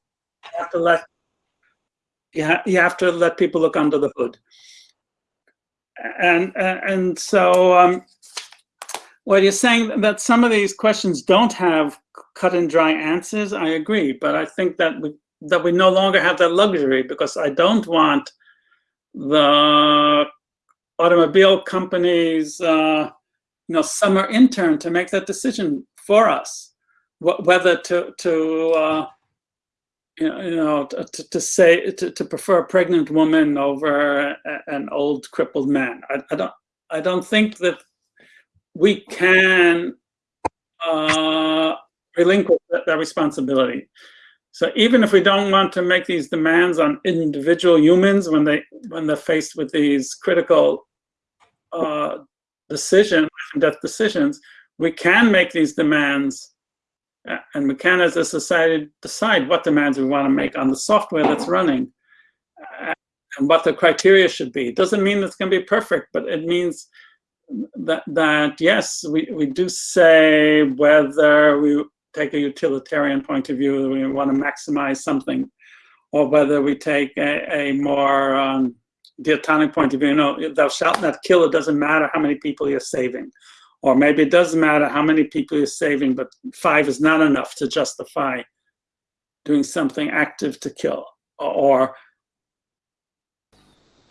have to let you, ha you have to let people look under the hood. And and so um, you're saying that some of these questions don't have cut and dry answers. I agree, but I think that we that we no longer have that luxury because I don't want the automobile companies, uh, you know, summer intern to make that decision for us, Wh whether to to uh, you know, you know to, to say to, to prefer a pregnant woman over a, an old crippled man. I, I don't I don't think that we can uh, relinquish that, that responsibility. So even if we don't want to make these demands on individual humans when they when they're faced with these critical uh, decisions, death decisions, we can make these demands, and we can, as a society, decide what demands we want to make on the software that's running, and what the criteria should be. It doesn't mean it's going to be perfect, but it means that that yes, we we do say whether we take a utilitarian point of view, we want to maximize something, or whether we take a, a more um, deontic point of view, you know, thou shalt not kill, it doesn't matter how many people you're saving. Or maybe it doesn't matter how many people you're saving, but five is not enough to justify doing something active to kill. Or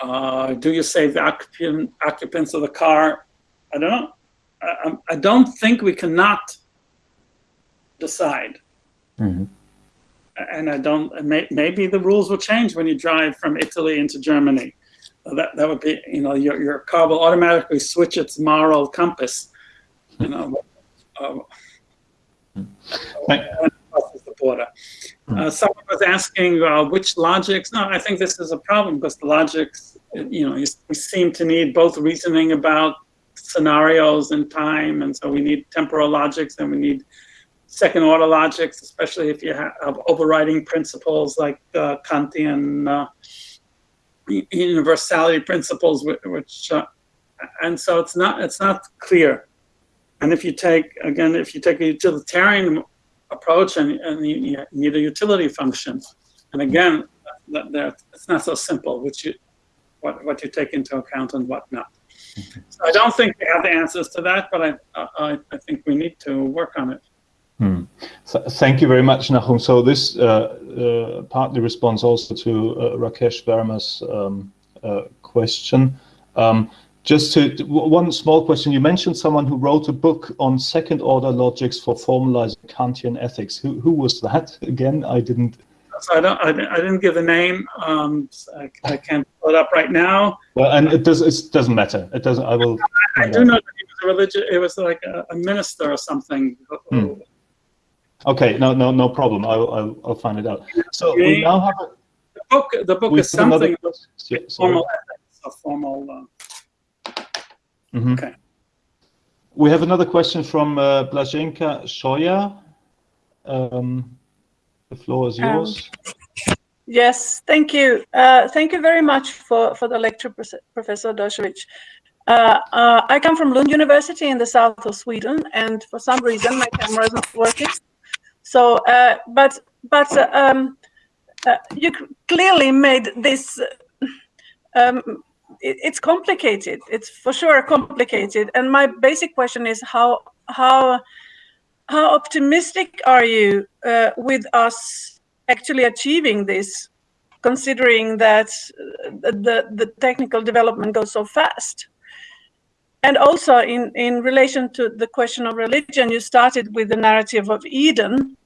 uh, do you save the occupant, occupants of the car? I don't know. I, I don't think we cannot decide. Mm -hmm. and I don't, may, maybe the rules will change when you drive from Italy into Germany. That, that would be, you know, your, your car will automatically switch its moral compass, you know. uh, when it crosses the border. Uh, someone was asking uh, which logics. No, I think this is a problem because the logics, you know, you, we seem to need both reasoning about scenarios and time, and so we need temporal logics and we need second order logics, especially if you have, overriding principles like uh, Kantian uh, universality principles, which, uh, and so it's not it's not clear. And if you take again, if you take a utilitarian approach and, and you, you need a utility function, and again, that, that it's not so simple. Which you what what you take into account and what not. So I don't think we have the answers to that, but I I, I think we need to work on it. Hmm. So, thank you very much, Nahum. So this uh, uh, partly responds also to uh, Rakesh Verma's um, uh, question. Um, just to one small question, you mentioned someone who wrote a book on second-order logics for formalizing Kantian ethics. Who, who was that again? I didn't. So I don't I, didn't- I didn't give the name. Um, so I, I can't pull it up right now. Well, and it does. It doesn't matter. It doesn't. I will. I do know that he was a religious. It was like a, a minister or something. Hmm. Okay. No. No. No problem. I'll. I'll, I'll find it out. So we now have. A, The book. The book is have another something. Yeah, formal ethics, a formal. Uh, Mhm. Okay. We have another question from uh, Blaženka Shoya. Um, the floor is Um, yours. Yes, thank you. Uh, thank you very much for, for the lecture, Prof- Professor Doshevich. Uh, uh, I come from Lund University in the south of Sweden, and for some reason my camera is not working. So, uh, but but uh, um, uh, you clearly made this. Um, it, it's complicated. It's for sure complicated. And my basic question is how how how optimistic are you uh, with us actually achieving this, considering that the, the technical development goes so fast? And also in, in relation to the question of religion, you started with the narrative of Eden.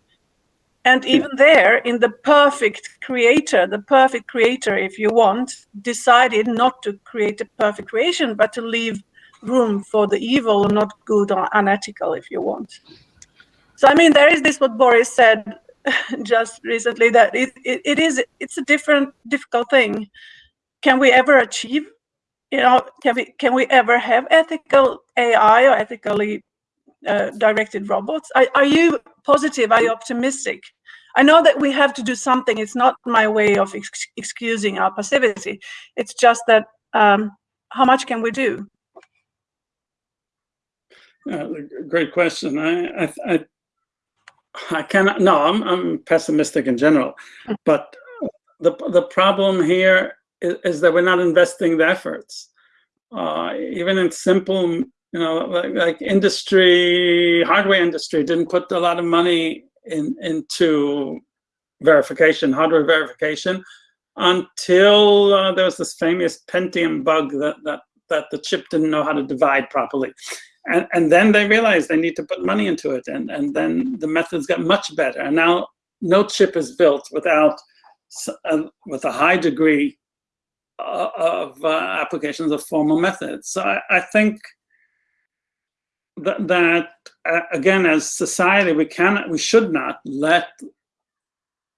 And even there, in the perfect creator, the perfect creator, if you want, decided not to create a perfect creation, but to leave room for the evil, not good or unethical, if you want. So I mean, there is this what Boris said just recently that it, it, it is it's a different difficult thing. Can we ever achieve? You know, can we can we ever have ethical AI or ethically uh, directed robots? Are, are you positive? Are you optimistic? I know that we have to do something. It's not my way of ex- excusing our passivity. It's just that um, how much can we do? great question. I, I, I, I cannot. No, I'm, I'm pessimistic in general, but the the problem here is, that we're not investing the efforts, uh, even in simple, you know, like, like industry, hardware industry didn't put a lot of money in into verification, hardware verification, until uh, there was this famous Pentium bug that that that the chip didn't know how to divide properly. And, and then they realized they need to put money into it and, and then the methods got much better. And now no chip is built without uh, with a high degree of uh, applications of formal methods so i, I think that, that uh, again as society we cannot we should not let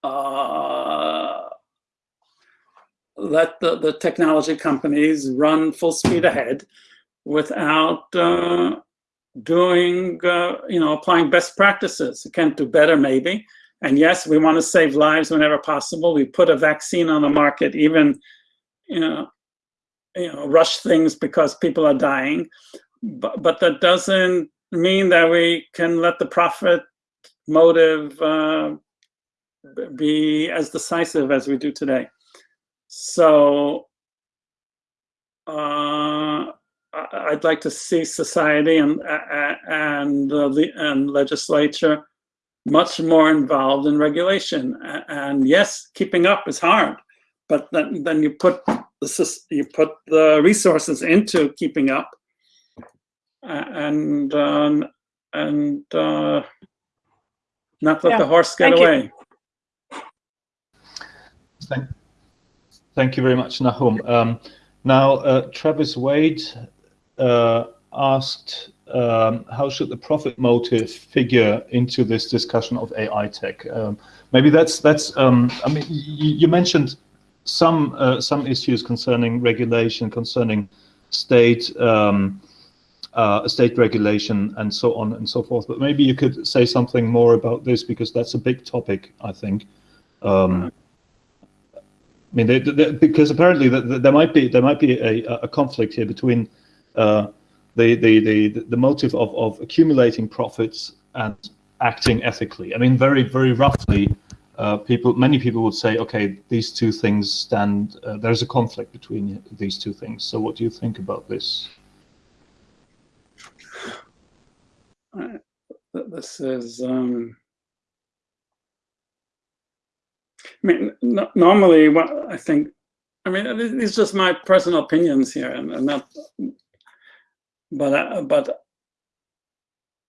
uh, let the, the technology companies run full speed ahead without uh, doing, uh, you know, applying best practices. We can't do better, maybe. And yes, we want to save lives whenever possible. We put a vaccine on the market, even, you know, you know, rush things because people are dying. But, but that doesn't mean that we can let the profit motive uh, be as decisive as we do today. So, uh, I'd like to see society and and le- and legislature much more involved in regulation. And yes, keeping up is hard, but then then you put the you put the resources into keeping up, and um, and uh, not let Yeah, the horse get thank you. away. Thank, thank you very much, Nahum. Um, now, uh, Travis Wade uh, asked, um, how should the profit motive figure into this discussion of AI tech? Um, maybe that's that's. Um, I mean, you, you mentioned some uh, some issues concerning regulation, concerning state um, uh, state regulation, and so on and so forth. But maybe you could say something more about this because that's a big topic, I think. Um, I mean, they, they, because apparently the, the, there might be there might be a, a conflict here between uh, the, the the the motive of of accumulating profits and acting ethically. I mean, very very roughly, uh, people many people would say, okay, these two things stand. Uh, there's a conflict between these two things. So, what do you think about this? This is. Um... I mean, no, normally, what I think, I mean, are just my personal opinions here, and, and not, but uh, but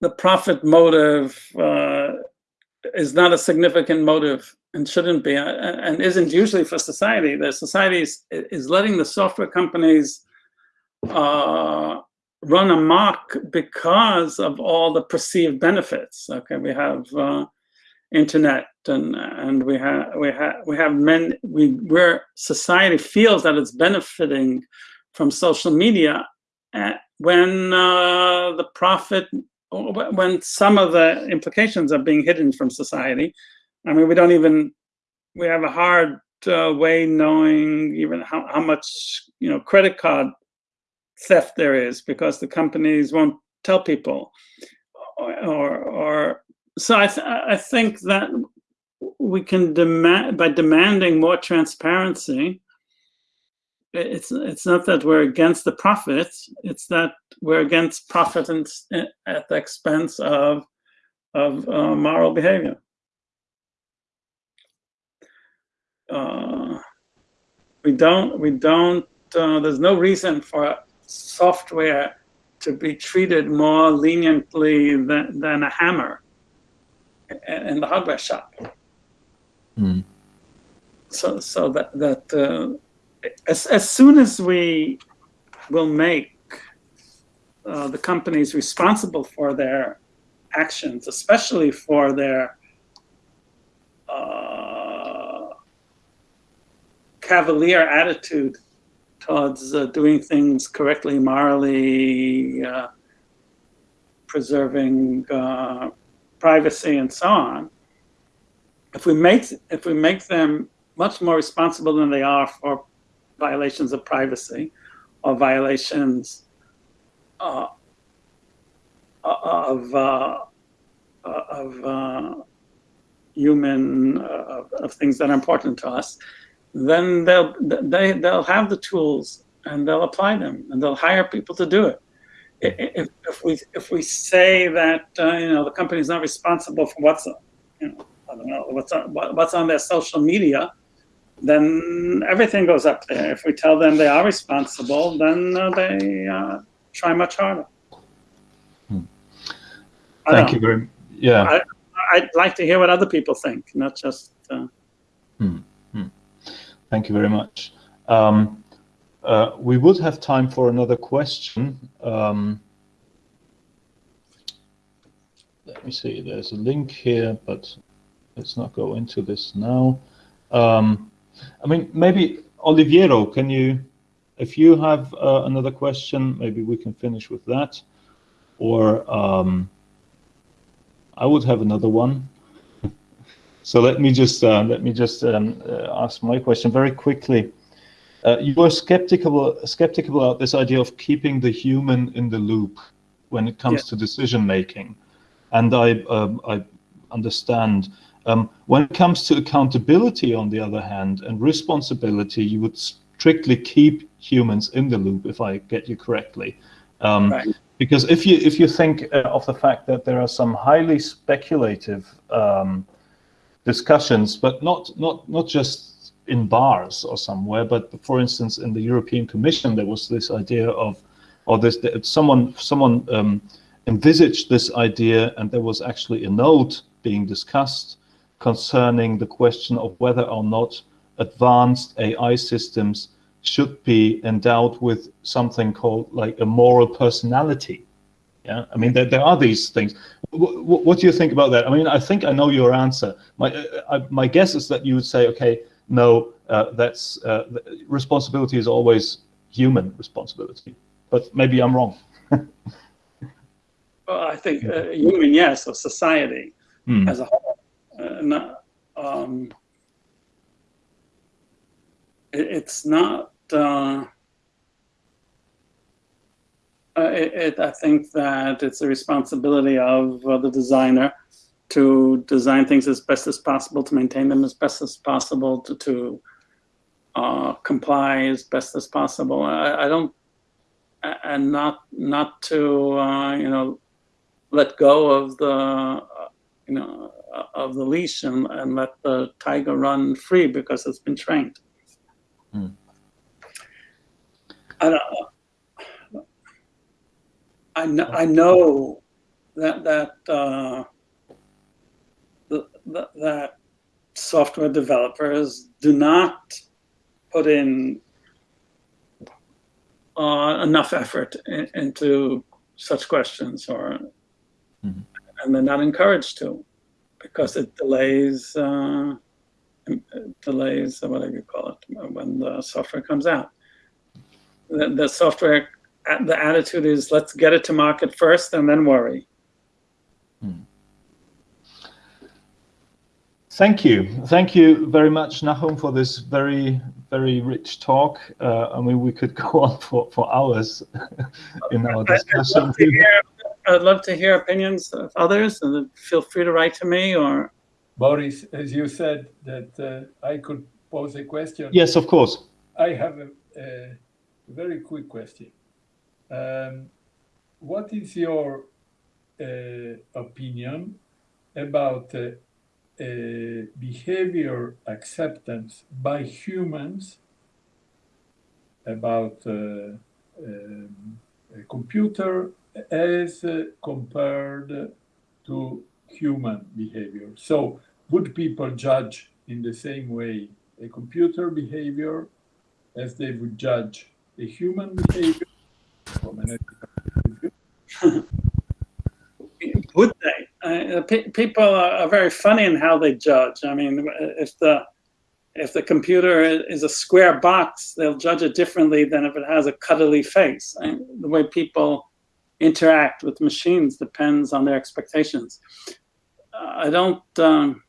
the profit motive uh, is not a significant motive and shouldn't be, uh, and isn't usually for society. The society is, is letting the software companies uh, run amok because of all the perceived benefits. Okay, we have uh, internet and and we have we have we have men we where society feels that it's benefiting from social media uh, when uh, the profit when some of the implications are being hidden from society i mean we don't even we have a hard uh, way knowing even how, how much you know credit card theft there is because the companies won't tell people or or, or so I, th I think that we can demand by demanding more transparency. It's it's not that we're against the profit; it's that we're against profit and, at the expense of of uh, moral behavior. Uh, we don't we don't. Uh, there's no reason for software to be treated more leniently than, than a hammer in the hardware shop. Mm. So, so that that uh, as as soon as we will make uh, the companies responsible for their actions, especially for their uh, cavalier attitude towards uh, doing things correctly, morally, uh, preserving uh, privacy and so on, if we make if we make them much more responsible than they are for violations of privacy or violations uh, of uh, of uh, human uh, of things that are important to us, then they'll they they'll have the tools and they'll apply them and they'll hire people to do it. If, if we if we say that uh, you know the company is not responsible for what's you know I don't know what's on what's on their social media, then everything goes up there. If we tell them they are responsible, then uh, they uh, try much harder. Hmm. Thank you very yeah. I, would like to hear what other people think, not just. Uh, hmm. Hmm. Thank you very much. Um, uh, we would have time for another question. Um, let me see, there's a link here, but let's not go into this now. Um, I mean, maybe Oliviero, can you, if you have uh, another question, maybe we can finish with that. Or um, I would have another one. so let me just uh, let me just um, uh, ask my question very quickly. Uh, you were skeptical skeptical about this idea of keeping the human in the loop when it comes yeah. to decision making, and I um, I understand. Um, when it comes to accountability, on the other hand, and responsibility, you would strictly keep humans in the loop, if I get you correctly. Um, right. Because if you if you think uh, of the fact that there are some highly speculative um, discussions, but not not not just in bars or somewhere. But for instance, in the European Commission, there was this idea of, or this someone someone um, envisaged this idea, and there was actually a note being discussed concerning the question of whether or not advanced AI systems should be endowed with something called like a moral personality. Yeah, I mean there, there are these things. W what do you think about that? I mean, I think I know your answer. My uh, I, my guess is that you would say, okay, no, uh, that's uh, responsibility is always human responsibility, but maybe I'm wrong. well, I think uh, human, yes, or society hmm. as a whole. Uh, not, um, it, it's not. Uh, uh, it, it, I think that it's a responsibility of uh, the designer to design things as best as possible, to maintain them as best as possible, to, to uh, comply as best as possible. I, I, don't, and not not to uh, you know let go of the you know of the leash and, and let the tiger run free because it's been trained. Hmm. I don't I know, I know that that uh, the, the, that software developers do not put in uh, enough effort in, into such questions, or mm -hmm. And they're not encouraged to, because it delays uh, delays whatever you call it when the software comes out. The, the software the attitude is let's get it to market first and then worry. Hmm. Thank you. Thank you very much, Nahum, for this very, very rich talk. Uh, I mean, we could go on for, for hours in our discussion. I'd love, hear, I'd love, to hear, opinions of others, and feel free to write to me or. Boris, as you said, that uh, I could pose a question. Yes, of course. I have a, a very quick question. Um, what is your uh, opinion about uh, uh, behavior acceptance by humans about uh, um, a computer as compared to human behavior? So would people judge in the same way a computer behavior as they would judge a human behavior? Would they? Uh, people are, very funny in how they judge. I mean, if the if the computer is a square box, they'll judge it differently than if it has a cuddly face. The way people interact with machines depends on their expectations. Uh, I don't, um,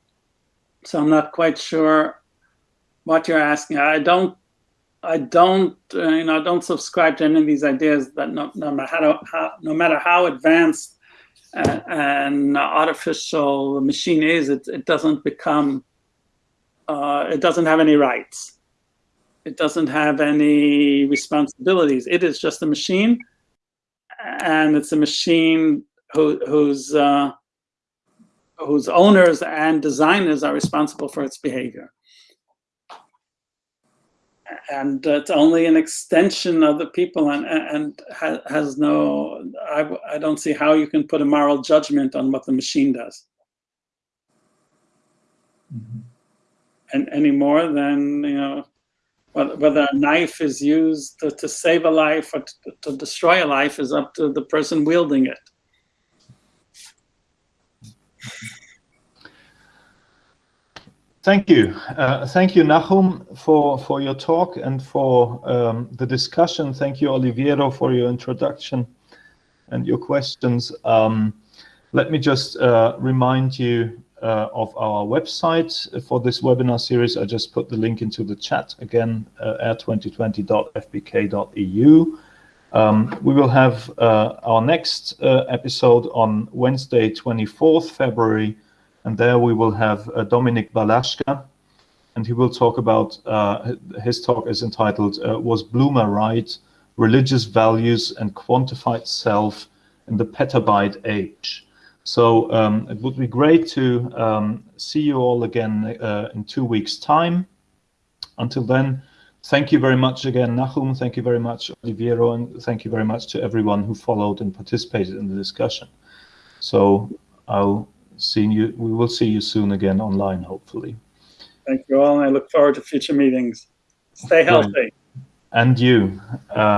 so I'm not quite sure what you're asking. I don't I don't, uh, you know, I don't subscribe to any of these ideas that no, no matter how, how no matter how advanced uh, an artificial machine is, it, it doesn't become, uh, it doesn't have any rights. It doesn't have any responsibilities. It is just a machine, and it's a machine who, whose uh, whose owners and designers are responsible for its behavior and it's only an extension of the people and and has no I, I don't see how you can put a moral judgment on what the machine does mm -hmm. and any more than you know whether a knife is used to, to save a life or to, to destroy a life is up to the person wielding it Thank you. Uh, thank you, Nahum, for, for your talk and for um, the discussion. Thank you, Oliviero, for your introduction and your questions. Um, let me just uh, remind you uh, of our website for this webinar series. I just put the link into the chat again, uh, air2020.fbk.eu. Um, we will have uh, our next uh, episode on Wednesday, 24th February, and there we will have uh, Dominik Balazka, and he will talk about, uh, his talk is entitled, Was Blumer Right? Religious Values and Quantified Self in the Petabyte Age. So um, it would be great to um, see you all again uh, in two weeks' time. Until then, thank you very much again, Nahum. Thank you very much, Oliviero, and thank you very much to everyone who followed and participated in the discussion. So I'll seeing you. We will see you soon again online, hopefully. Thank you all, and I look forward to future meetings. Stay healthy. And you. Uh,